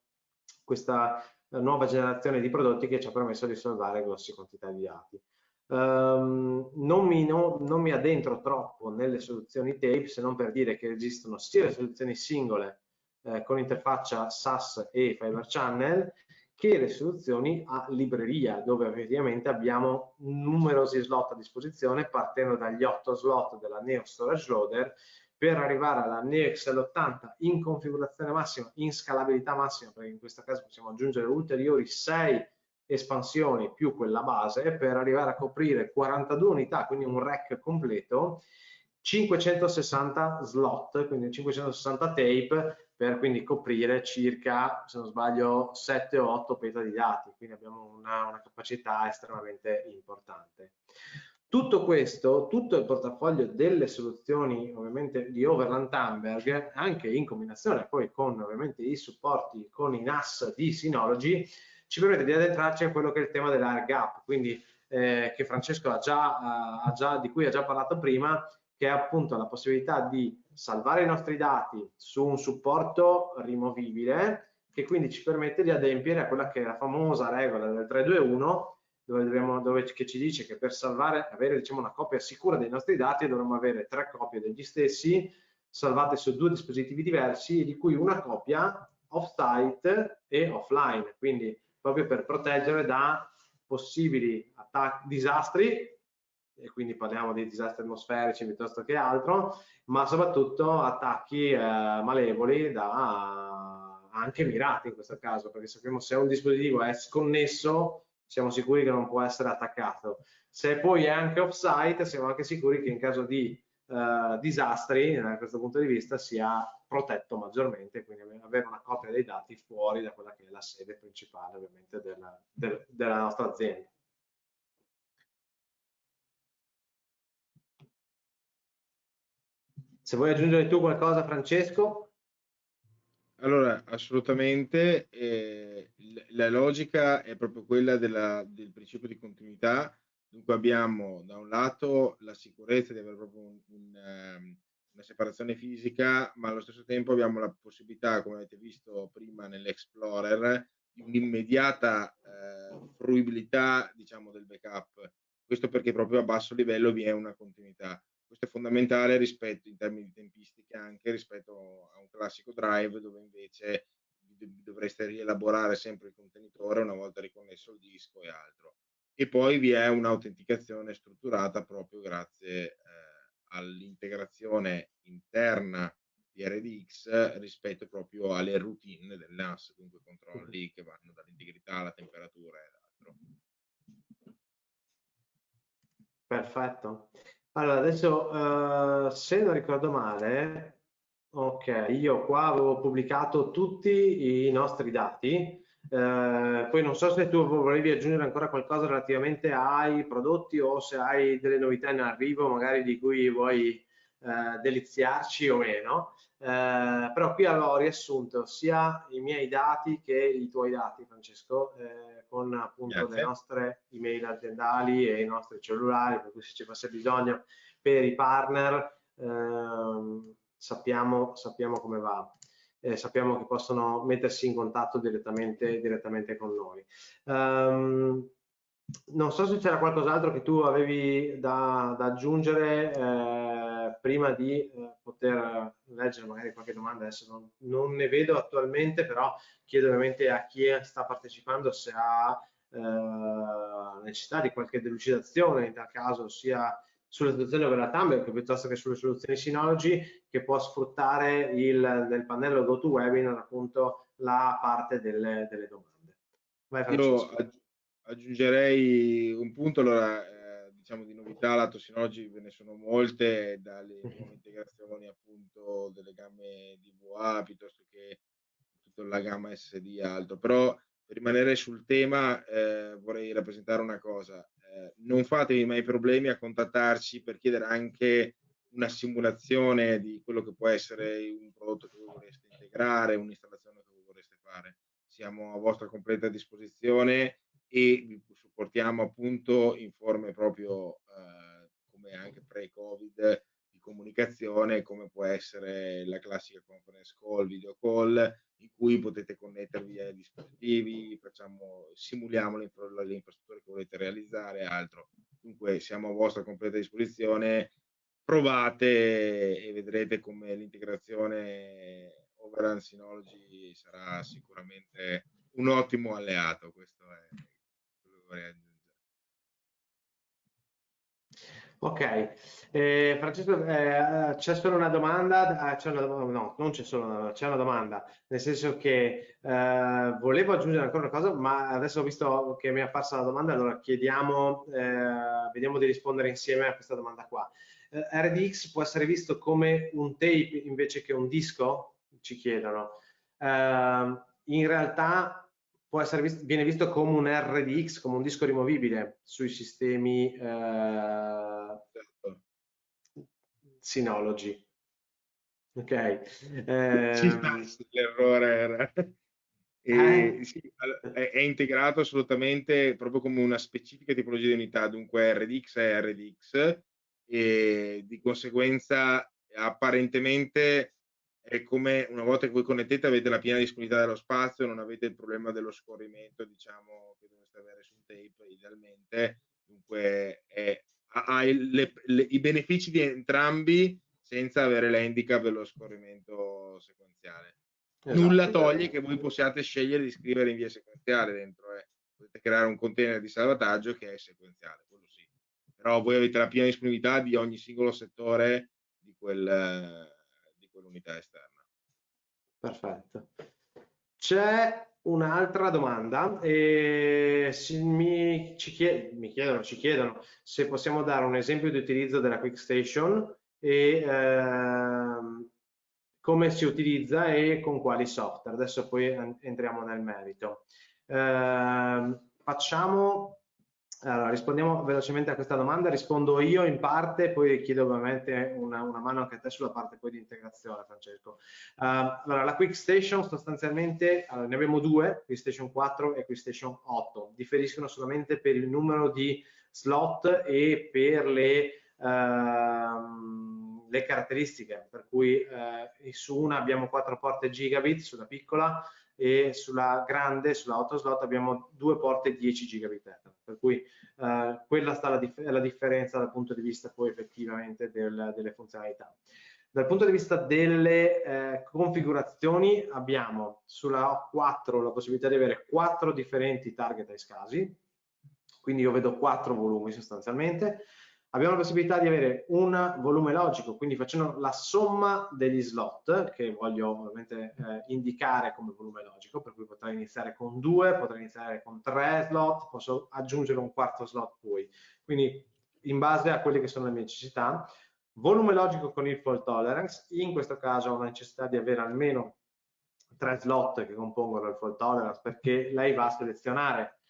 questa eh, nuova generazione di prodotti che ci ha permesso di salvare grosse quantità di dati. Um, non, mi, no, non, mi, addentro troppo nelle soluzioni tape se non per dire che esistono sia le soluzioni singole eh, con interfaccia SAS e Fiber Channel che le soluzioni a libreria, dove effettivamente abbiamo numerosi slot a disposizione, partendo dagli 8 slot della Neo Storage Loader, per arrivare alla Neo XL80 in configurazione massima, in scalabilità massima, perché in questo caso possiamo aggiungere ulteriori 6 espansioni più quella base, per arrivare a coprire 42 unità, quindi un rack completo, 560 slot, quindi 560 tape, per quindi coprire circa, se non sbaglio, 7 o 8 peta di dati, quindi abbiamo una, una capacità estremamente importante. Tutto questo, tutto il portafoglio delle soluzioni ovviamente di Overland Thunberg, anche in combinazione poi con ovviamente i supporti con i NAS di Synology, ci permette di addentrarci a quello che è il tema dell'air gap, quindi eh, che Francesco ha già, ha già, di cui ha già parlato prima, che è appunto la possibilità di salvare i nostri dati su un supporto rimovibile che quindi ci permette di adempiere a quella che è la famosa regola del 321 dove, dobbiamo, dove che ci dice che per salvare, avere diciamo, una copia sicura dei nostri dati dovremmo avere tre copie degli stessi salvate su due dispositivi diversi di cui una copia off-site e offline. Quindi proprio per proteggere da possibili disastri e quindi parliamo di disastri atmosferici piuttosto che altro, ma soprattutto attacchi eh, malevoli da anche mirati in questo caso, perché sappiamo se un dispositivo è sconnesso siamo sicuri che non può essere attaccato. Se poi è anche off-site siamo anche sicuri che in caso di eh, disastri, da questo punto di vista, sia protetto maggiormente, quindi avere una copia dei dati fuori da quella che è la sede principale ovviamente della, del, della nostra azienda. Se vuoi aggiungere tu qualcosa, Francesco? Allora, assolutamente, eh, la logica è proprio quella della, del principio di continuità, dunque abbiamo da un lato la sicurezza di avere proprio un, un, um, una separazione fisica, ma allo stesso tempo abbiamo la possibilità, come avete visto prima nell'Explorer, di un'immediata eh, fruibilità diciamo, del backup questo perché proprio a basso livello vi è una continuità. Questo è fondamentale rispetto, in termini di tempistica, anche rispetto a un classico drive dove invece dovreste rielaborare sempre il contenitore una volta riconnesso il disco e altro. E poi vi è un'autenticazione strutturata proprio grazie eh, all'integrazione interna di RDX rispetto proprio alle routine del NAS, dunque controlli che vanno dall'integrità alla temperatura ed altro. Perfetto. Allora, adesso uh, se non ricordo male, ok, io qua avevo pubblicato tutti i nostri dati, Uh, poi non so se tu volevi aggiungere ancora qualcosa relativamente ai prodotti o se hai delle novità in arrivo magari di cui vuoi uh, deliziarci o meno. Uh, però qui avevo riassunto sia i miei dati che i tuoi dati, Francesco, con appunto Grazie. le nostre email aziendali e i nostri cellulari, per cui se ci fosse bisogno per i partner ehm, sappiamo, sappiamo come va. Eh, sappiamo che possono mettersi in contatto direttamente, direttamente con noi. Um, non so se c'era qualcos'altro che tu avevi da, da aggiungere eh, prima di eh, poter leggere magari qualche domanda, adesso non, non, ne vedo attualmente, però chiedo ovviamente a chi sta partecipando se ha eh, necessità di qualche delucidazione, in tal caso sia sulle soluzioni over Tumblr piuttosto che sulle soluzioni Synology che può sfruttare il, nel pannello GoToWebinar appunto la parte delle, delle domande. Vai, Io aggiungerei un punto, allora eh, diciamo di novità lato Synology ve ne sono molte, dalle integrazioni appunto delle gamme DVA piuttosto che tutta la gamma SD e altro, però per rimanere sul tema eh, vorrei rappresentare una cosa. Eh, non fatevi mai problemi a contattarci per chiedere anche una simulazione di quello che può essere un prodotto che voi vorreste integrare, un'installazione che voi vorreste fare. Siamo a vostra completa disposizione e vi supportiamo appunto in forme proprio eh, come anche pre-Covid di comunicazione, come può essere la classica conference call, video call, in cui potete connettervi ai dispositivi, facciamo, simuliamo le, le infrastrutture che volete realizzare e altro. Dunque siamo a vostra completa disposizione, provate e vedrete come l'integrazione Overrun Synology sarà sicuramente un ottimo alleato, questo è vorrei aggiungere. Ok, eh, Francesco, eh, c'è solo una domanda, eh, c'è una, no, non c'è solo una, c'è una domanda, nel senso che eh, volevo aggiungere ancora una cosa, ma adesso ho visto che mi è apparsa la domanda, allora chiediamo, eh, vediamo di rispondere insieme a questa domanda qua. Eh, RDX può essere visto come un tape invece che un disco? Ci chiedono. in realtà visto, viene visto come un RDX, come un disco rimovibile sui sistemi eh, Synology. Ok. Eh, l'errore era. E, eh. sì, è, è, integrato assolutamente proprio come una specifica tipologia di unità, dunque RDX è RDX e di conseguenza apparentemente è come una volta che voi connettete avete la piena disponibilità dello spazio, non avete il problema dello scorrimento, diciamo, che dovreste avere su un tape idealmente, dunque è, ha le, le, i benefici di entrambi senza avere l'handicap dello scorrimento sequenziale. Esatto, Nulla toglie che voi possiate scegliere di scrivere in via sequenziale dentro, eh. potete creare un container di salvataggio che è sequenziale, quello sì. Però voi avete la piena disponibilità di ogni singolo settore di quel quell'unità esterna. Perfetto. C'è un'altra domanda e mi, chied, mi chiedono, ci chiedono se possiamo dare un esempio di utilizzo della Quick Station e ehm, come si utilizza e con quali software. Adesso poi entriamo nel merito. Eh, facciamo allora, rispondiamo velocemente a questa domanda, rispondo io in parte, poi chiedo ovviamente una, una mano anche a te sulla parte poi di integrazione, Francesco. Uh, allora, la Quick Station sostanzialmente, allora, ne abbiamo due, Quick Station 4 e Quick Station 8, differiscono solamente per il numero di slot e per le, uh, le caratteristiche, per cui uh, su una abbiamo 4 porte gigabit, sulla piccola, e sulla grande, sulla 8 slot abbiamo due porte 10 gigabit Ethernet per cui eh, quella sta la, dif la, differenza dal punto di vista poi effettivamente del, delle funzionalità. Dal punto di vista delle eh, configurazioni abbiamo sulla 4 la possibilità di avere quattro differenti target ai scasi, quindi io vedo quattro volumi sostanzialmente, abbiamo la possibilità di avere un volume logico, quindi facendo la somma degli slot, che voglio ovviamente eh, indicare come volume logico, per cui potrei iniziare con due, potrei iniziare con tre slot, posso aggiungere un quarto slot poi. Quindi in base a quelle che sono le mie necessità, volume logico con il fault tolerance, in questo caso ho la necessità di avere almeno tre slot che compongono il fault tolerance perché lei va a selezionare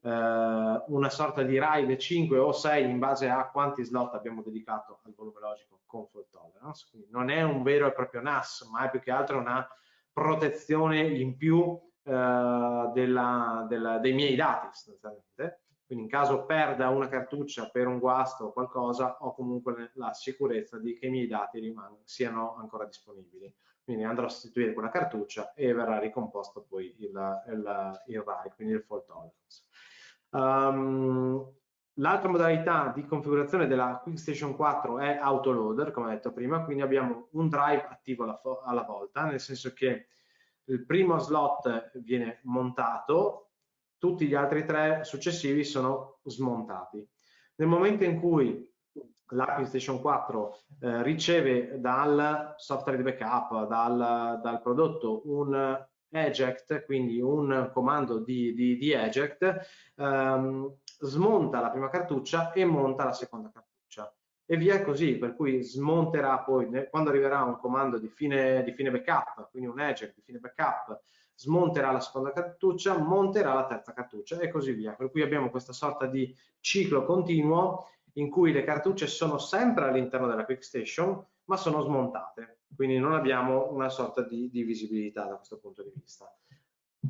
eh, una sorta di RAID 5 o 6 in base a quanti slot abbiamo dedicato al volume logico con fault tolerance. Quindi non è un vero e proprio NAS, ma è più che altro una protezione in più eh, della, della, dei miei dati sostanzialmente. Quindi in caso perda una cartuccia per un guasto o qualcosa, ho comunque la sicurezza di che i miei dati siano ancora disponibili. Quindi andrò a sostituire quella cartuccia e verrà ricomposto poi il, il, il RAID, quindi il fault tolerance. Um, L'altra modalità di configurazione della QuickStation 4 è autoloader, come detto prima, quindi abbiamo un drive attivo alla, alla, volta, nel senso che il primo slot viene montato, tutti gli altri tre successivi sono smontati. Nel momento in cui la PlayStation 4 eh, riceve dal software di backup, dal, dal prodotto, un eject, quindi un comando di, di, di eject, ehm, smonta la prima cartuccia e monta la seconda cartuccia e via così, per cui smonterà poi, quando arriverà un comando di fine, di fine backup, quindi un eject di fine backup, smonterà la seconda cartuccia, monterà la terza cartuccia e così via. Per cui abbiamo questa sorta di ciclo continuo in cui le cartucce sono sempre all'interno della Quick Station, ma sono smontate quindi non abbiamo una sorta di, di visibilità da questo punto di vista.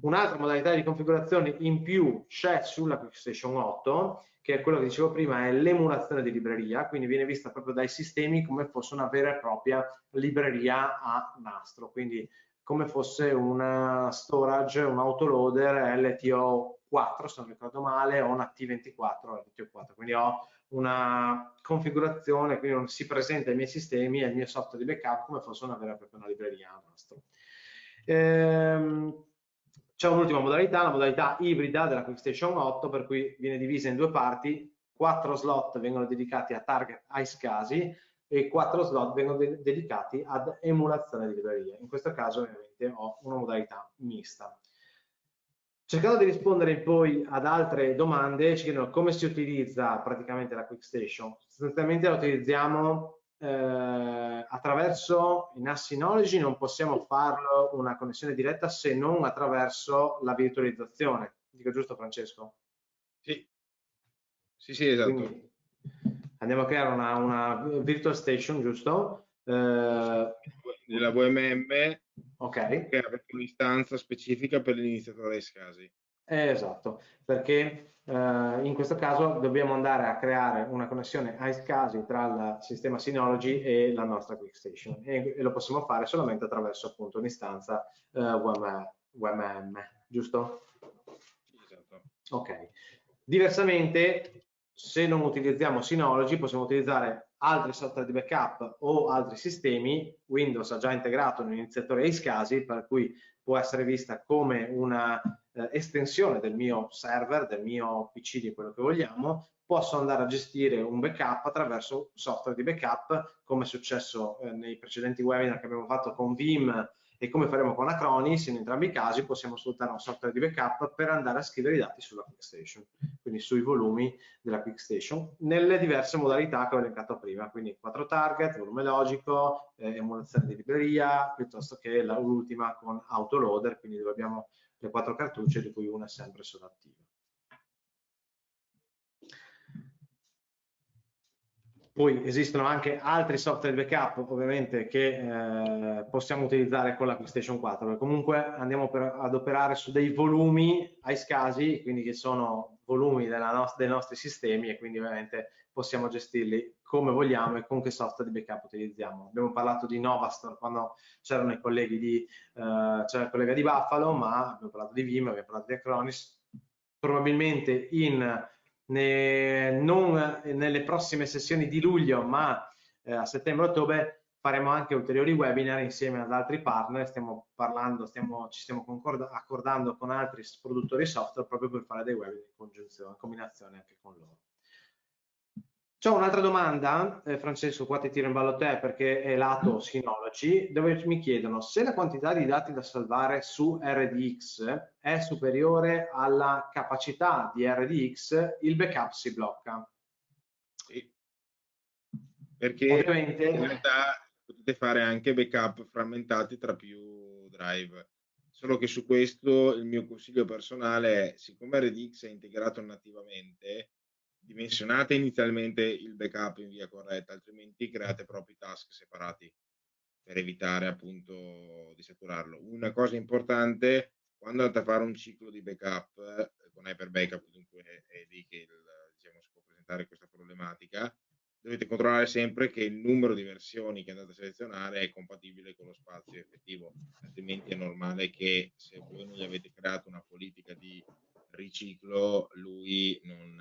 Un'altra modalità di configurazione in più c'è sulla QuickStation 8, che è quello che dicevo prima, è l'emulazione di libreria, quindi viene vista proprio dai sistemi come fosse una vera e propria libreria a nastro, quindi come fosse una storage, un autoloader LTO4, se non ricordo male, o una T24 LTO4, quindi ho una configurazione, quindi non si presenta ai miei sistemi e al mio software di backup come fosse una vera e propria una libreria. Ehm, c'è un'ultima modalità, la modalità ibrida della QuickStation 8, per cui viene divisa in due parti, quattro slot vengono dedicati a target ice casi e quattro slot vengono de dedicati ad emulazione di librerie. In questo caso ovviamente ho una modalità mista. Cercando di rispondere poi ad altre domande, ci chiedono come si utilizza praticamente la QuickStation. Sostanzialmente la utilizziamo eh, attraverso i NAS Synology, non possiamo farlo una connessione diretta se non attraverso la virtualizzazione. Dico giusto Francesco? Sì, sì, sì esatto. Quindi andiamo a creare una, una virtual station, giusto? Eh, nella VMM ok che avete un'istanza specifica per l'iniziatore dei scasi. Eh, esatto, perché eh, in questo caso dobbiamo andare a creare una connessione a scasi tra il sistema Synology e la nostra QuickStation e, e lo possiamo fare solamente attraverso appunto un'istanza eh, WM, WMM, giusto? Esatto. Ok. Diversamente, se non utilizziamo Synology, possiamo utilizzare altri software di backup o altri sistemi, Windows ha già integrato un iniziatore iSCSI per cui può essere vista come una eh, estensione del mio server, del mio PC, di quello che vogliamo, posso andare a gestire un backup attraverso software di backup, come è successo eh, nei precedenti webinar che abbiamo fatto con Vim e come faremo con Acronis, in entrambi i casi possiamo sfruttare un software di backup per andare a scrivere i dati sulla QuickStation, quindi sui volumi della QuickStation, nelle diverse modalità che ho elencato prima, quindi 4 target, volume logico, eh, emulazione di libreria, piuttosto che l'ultima con autoloader, quindi dove abbiamo le quattro cartucce di cui una è sempre solo attiva. Poi esistono anche altri software di backup ovviamente che eh, possiamo utilizzare con la PlayStation 4, comunque andiamo per, ad operare su dei volumi ai scasi, quindi che sono volumi no dei nostri sistemi e quindi ovviamente possiamo gestirli come vogliamo e con che software di backup utilizziamo. Abbiamo parlato di Novastor quando c'erano i colleghi di, eh, c'era il collega di Buffalo, ma abbiamo parlato di Vim, abbiamo parlato di Acronis, probabilmente in ne, non nelle prossime sessioni di luglio, ma eh, a settembre-ottobre faremo anche ulteriori webinar insieme ad altri partner, stiamo parlando, stiamo, ci stiamo accordando con altri produttori software proprio per fare dei webinar in congiunzione, in combinazione anche con loro. C'è un'altra domanda, eh, Francesco, qua ti tiro in ballo te perché è lato Synology, dove mi chiedono se la quantità di dati da salvare su RDX è superiore alla capacità di RDX, il backup si blocca. Sì. Perché Ovviamente... in realtà potete fare anche backup frammentati tra più drive. Solo che su questo il mio consiglio personale è, siccome RDX è integrato nativamente, dimensionate inizialmente il backup in via corretta, altrimenti create propri task separati per evitare appunto di saturarlo. Una cosa importante, quando andate a fare un ciclo di backup, eh, con Hyper Backup dunque è lì che il, diciamo, si può presentare questa problematica, dovete controllare sempre che il numero di versioni che andate a selezionare è compatibile con lo spazio effettivo, altrimenti è normale che se voi non gli avete creato una politica di riciclo, lui non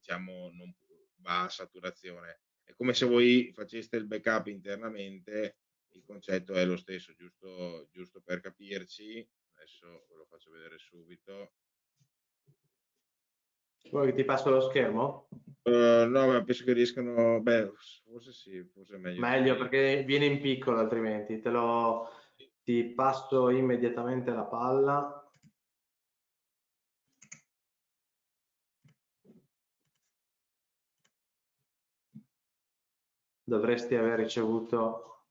diciamo, non va a saturazione. È come se voi faceste il backup internamente, il concetto è lo stesso, giusto, giusto per capirci. Adesso ve lo faccio vedere subito. Vuoi che ti passo lo schermo? Uh, no, ma penso che riescano, beh, forse sì, forse è meglio. Meglio perché viene in piccolo altrimenti, te lo ti passo immediatamente la palla. Dovresti aver ricevuto...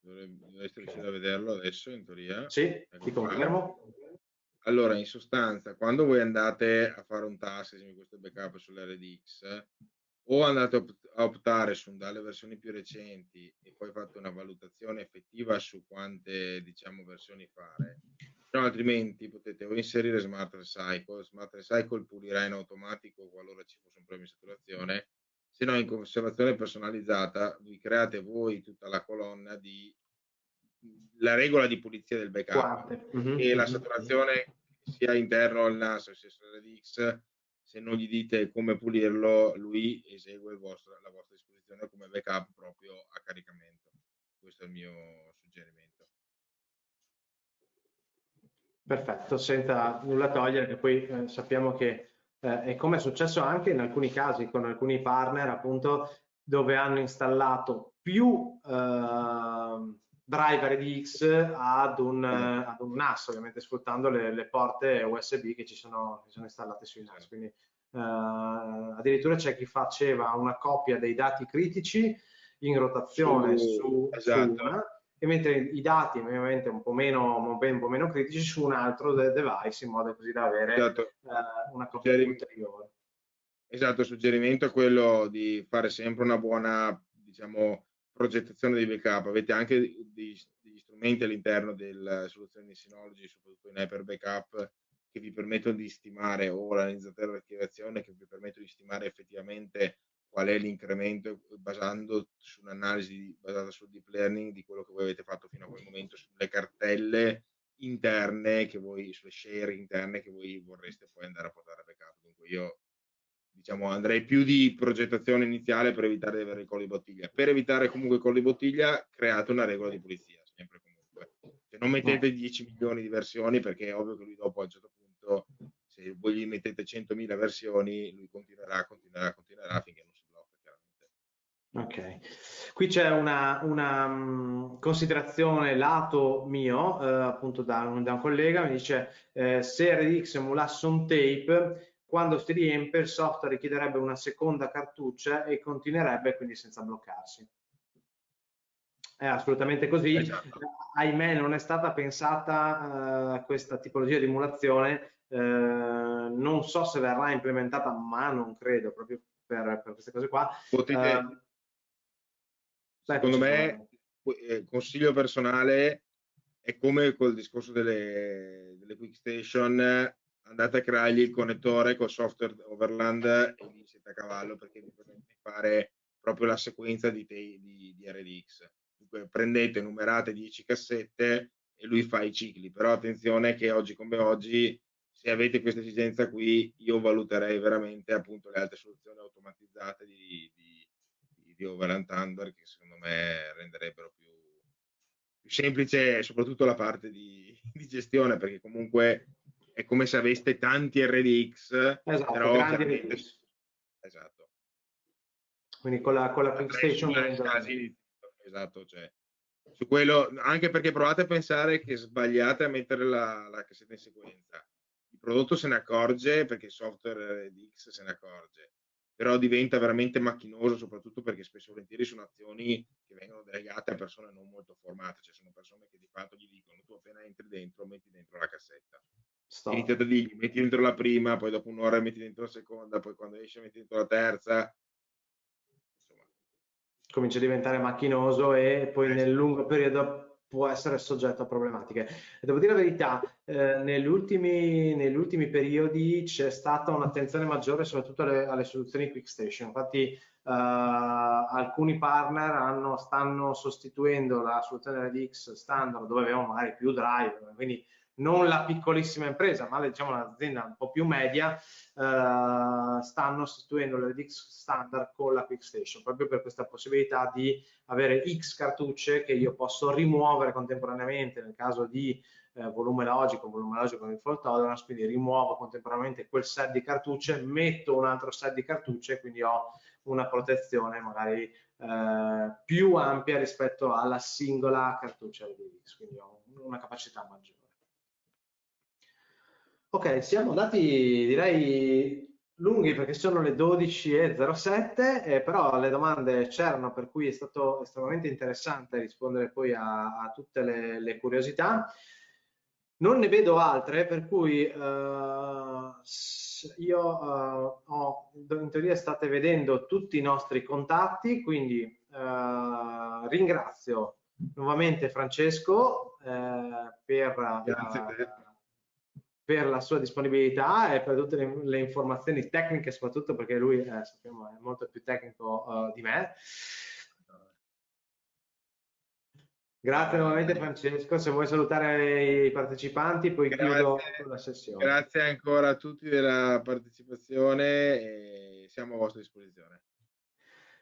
Dovresti riuscire a vederlo adesso in teoria. Sì, ecco ti confermo. Allora, in sostanza, quando voi andate a fare un task, esempio questo backup sull'RDX, o andate a optare su dalle versioni più recenti e poi fate una valutazione effettiva su quante diciamo versioni fare, no, altrimenti potete o inserire Smart Recycle, Smart Recycle pulirà in automatico qualora ci fosse un problema di saturazione se no in conservazione personalizzata vi create voi tutta la colonna di la regola di pulizia del backup mm-hmm. e la mhm. saturazione sia interno al NAS sia sull'RDX se non gli dite come pulirlo lui esegue vostro, la vostra disposizione come backup proprio a caricamento questo è il mio suggerimento perfetto senza nulla togliere che poi eh, sappiamo che eh, e come è successo anche in alcuni casi con alcuni partner appunto dove hanno installato più eh, driver DX ad un, ad un NAS ovviamente sfruttando le, le porte USB che ci sono, che sono installate sui NAS quindi eh, addirittura c'è chi faceva una copia dei dati critici in rotazione su, su, esatto. su una e mentre i dati ovviamente un po' meno, un po meno critici su un altro device in modo così da avere esatto. eh, una copia ulteriore. Esatto, il suggerimento è quello di fare sempre una buona diciamo, progettazione di backup. Avete anche degli, degli strumenti all'interno delle soluzioni di Synology, soprattutto in Hyper Backup, che vi permettono di stimare o l'analizzatore di archiviazione che vi permettono di stimare effettivamente qual è l'incremento basando su un'analisi basata sul deep learning di quello che voi avete fatto fino a quel momento sulle cartelle interne che voi, sulle share interne che voi vorreste poi andare a portare a backup. Dunque io diciamo andrei più di progettazione iniziale per evitare di avere i colli bottiglia. Per evitare comunque i colli bottiglia create una regola di pulizia, sempre comunque. Cioè, non mettete 10 milioni di versioni perché è ovvio che lui dopo a un certo punto se voi gli mettete 100.000 versioni lui continuerà, continuerà, continuerà finché non Ok, qui c'è una, una um, considerazione lato mio, eh, appunto da un, da un, collega, mi dice eh, se RDX emulasse un tape, quando si riempie il software richiederebbe una seconda cartuccia e continuerebbe quindi senza bloccarsi. È assolutamente così, esatto. ahimè non è stata pensata uh, questa tipologia di emulazione, uh, non so se verrà implementata, ma non credo proprio per, per queste cose qua. Potete, uh, Secondo me, eh, consiglio personale, è come col discorso delle, delle quick station, andate a creargli il connettore col software overland e lì siete a cavallo perché vi permette di fare proprio la sequenza di, di, di RDX. Dunque, prendete, numerate 10 cassette e lui fa i cicli, però attenzione che oggi come oggi se avete questa esigenza qui, io valuterei veramente appunto le altre soluzioni automatizzate di, di, di, di Overland Thunder che secondo me renderebbero più, più semplice soprattutto la parte di, di, gestione perché comunque è come se aveste tanti RDX esatto, però grandi RDX. esatto. Quindi con la, con la Quick Station esatto cioè su quello anche perché provate a pensare che sbagliate a mettere la, la cassetta in sequenza. Il prodotto se ne accorge perché il software RDX se ne accorge però diventa veramente macchinoso soprattutto perché spesso e volentieri sono azioni che vengono delegate a persone non molto formate, cioè sono persone che di fatto gli dicono tu appena entri dentro metti dentro la cassetta. Stop. Iniziate a dirgli metti dentro la prima, poi dopo un'ora metti dentro la seconda, poi quando esce metti dentro la terza. Insomma. Comincia a diventare macchinoso e poi eh, nel lungo periodo può essere soggetto a problematiche. Devo dire la verità, eh, negli, ultimi, negli, ultimi, periodi c'è stata un'attenzione maggiore soprattutto alle, alle soluzioni Quick Station. Infatti eh, alcuni partner hanno, stanno sostituendo la soluzione RDX standard dove avevamo magari più drive, quindi non la piccolissima impresa, ma diciamo un'azienda un po' più media, eh, stanno sostituendo l'RDX standard con la QuickStation, proprio per questa possibilità di avere X cartucce che io posso rimuovere contemporaneamente nel caso di eh, volume logico, volume logico con il fault tolerance, quindi rimuovo contemporaneamente quel set di cartucce, metto un altro set di cartucce, quindi ho una protezione magari eh, più ampia rispetto alla singola cartuccia RDX, quindi ho una capacità maggiore. Ok, siamo andati direi lunghi perché sono le 12.07, eh, però le domande c'erano per cui è stato estremamente interessante rispondere poi a, a tutte le, le, curiosità. Non ne vedo altre, per cui uh, io uh, ho, in teoria state vedendo tutti i nostri contatti, quindi uh, ringrazio nuovamente Francesco per... Grazie per la sua disponibilità e per tutte le, le informazioni tecniche, soprattutto perché lui eh, sappiamo, è molto più tecnico uh, di me. Grazie nuovamente Francesco, se vuoi salutare i partecipanti poi grazie, chiudo la sessione. Grazie ancora a tutti della partecipazione e siamo a vostra disposizione.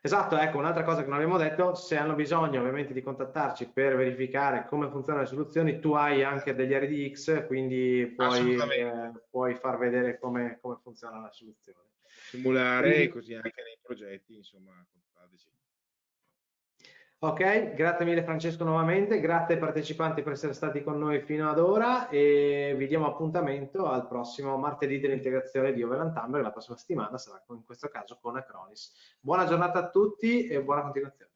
Esatto, ecco, un'altra cosa che non abbiamo detto, se hanno bisogno ovviamente di contattarci per verificare come funzionano le soluzioni, tu hai anche degli RDX, quindi puoi, eh, puoi far vedere come, come funziona la soluzione. Simulare quindi, così anche nei progetti, insomma, contattateci. Ok, grazie mille Francesco nuovamente, grazie ai partecipanti per essere stati con noi fino ad ora e vi diamo appuntamento al prossimo martedì dell'integrazione di Overland Tumblr, la prossima settimana sarà in questo caso con Acronis. Buona giornata a tutti e buona continuazione.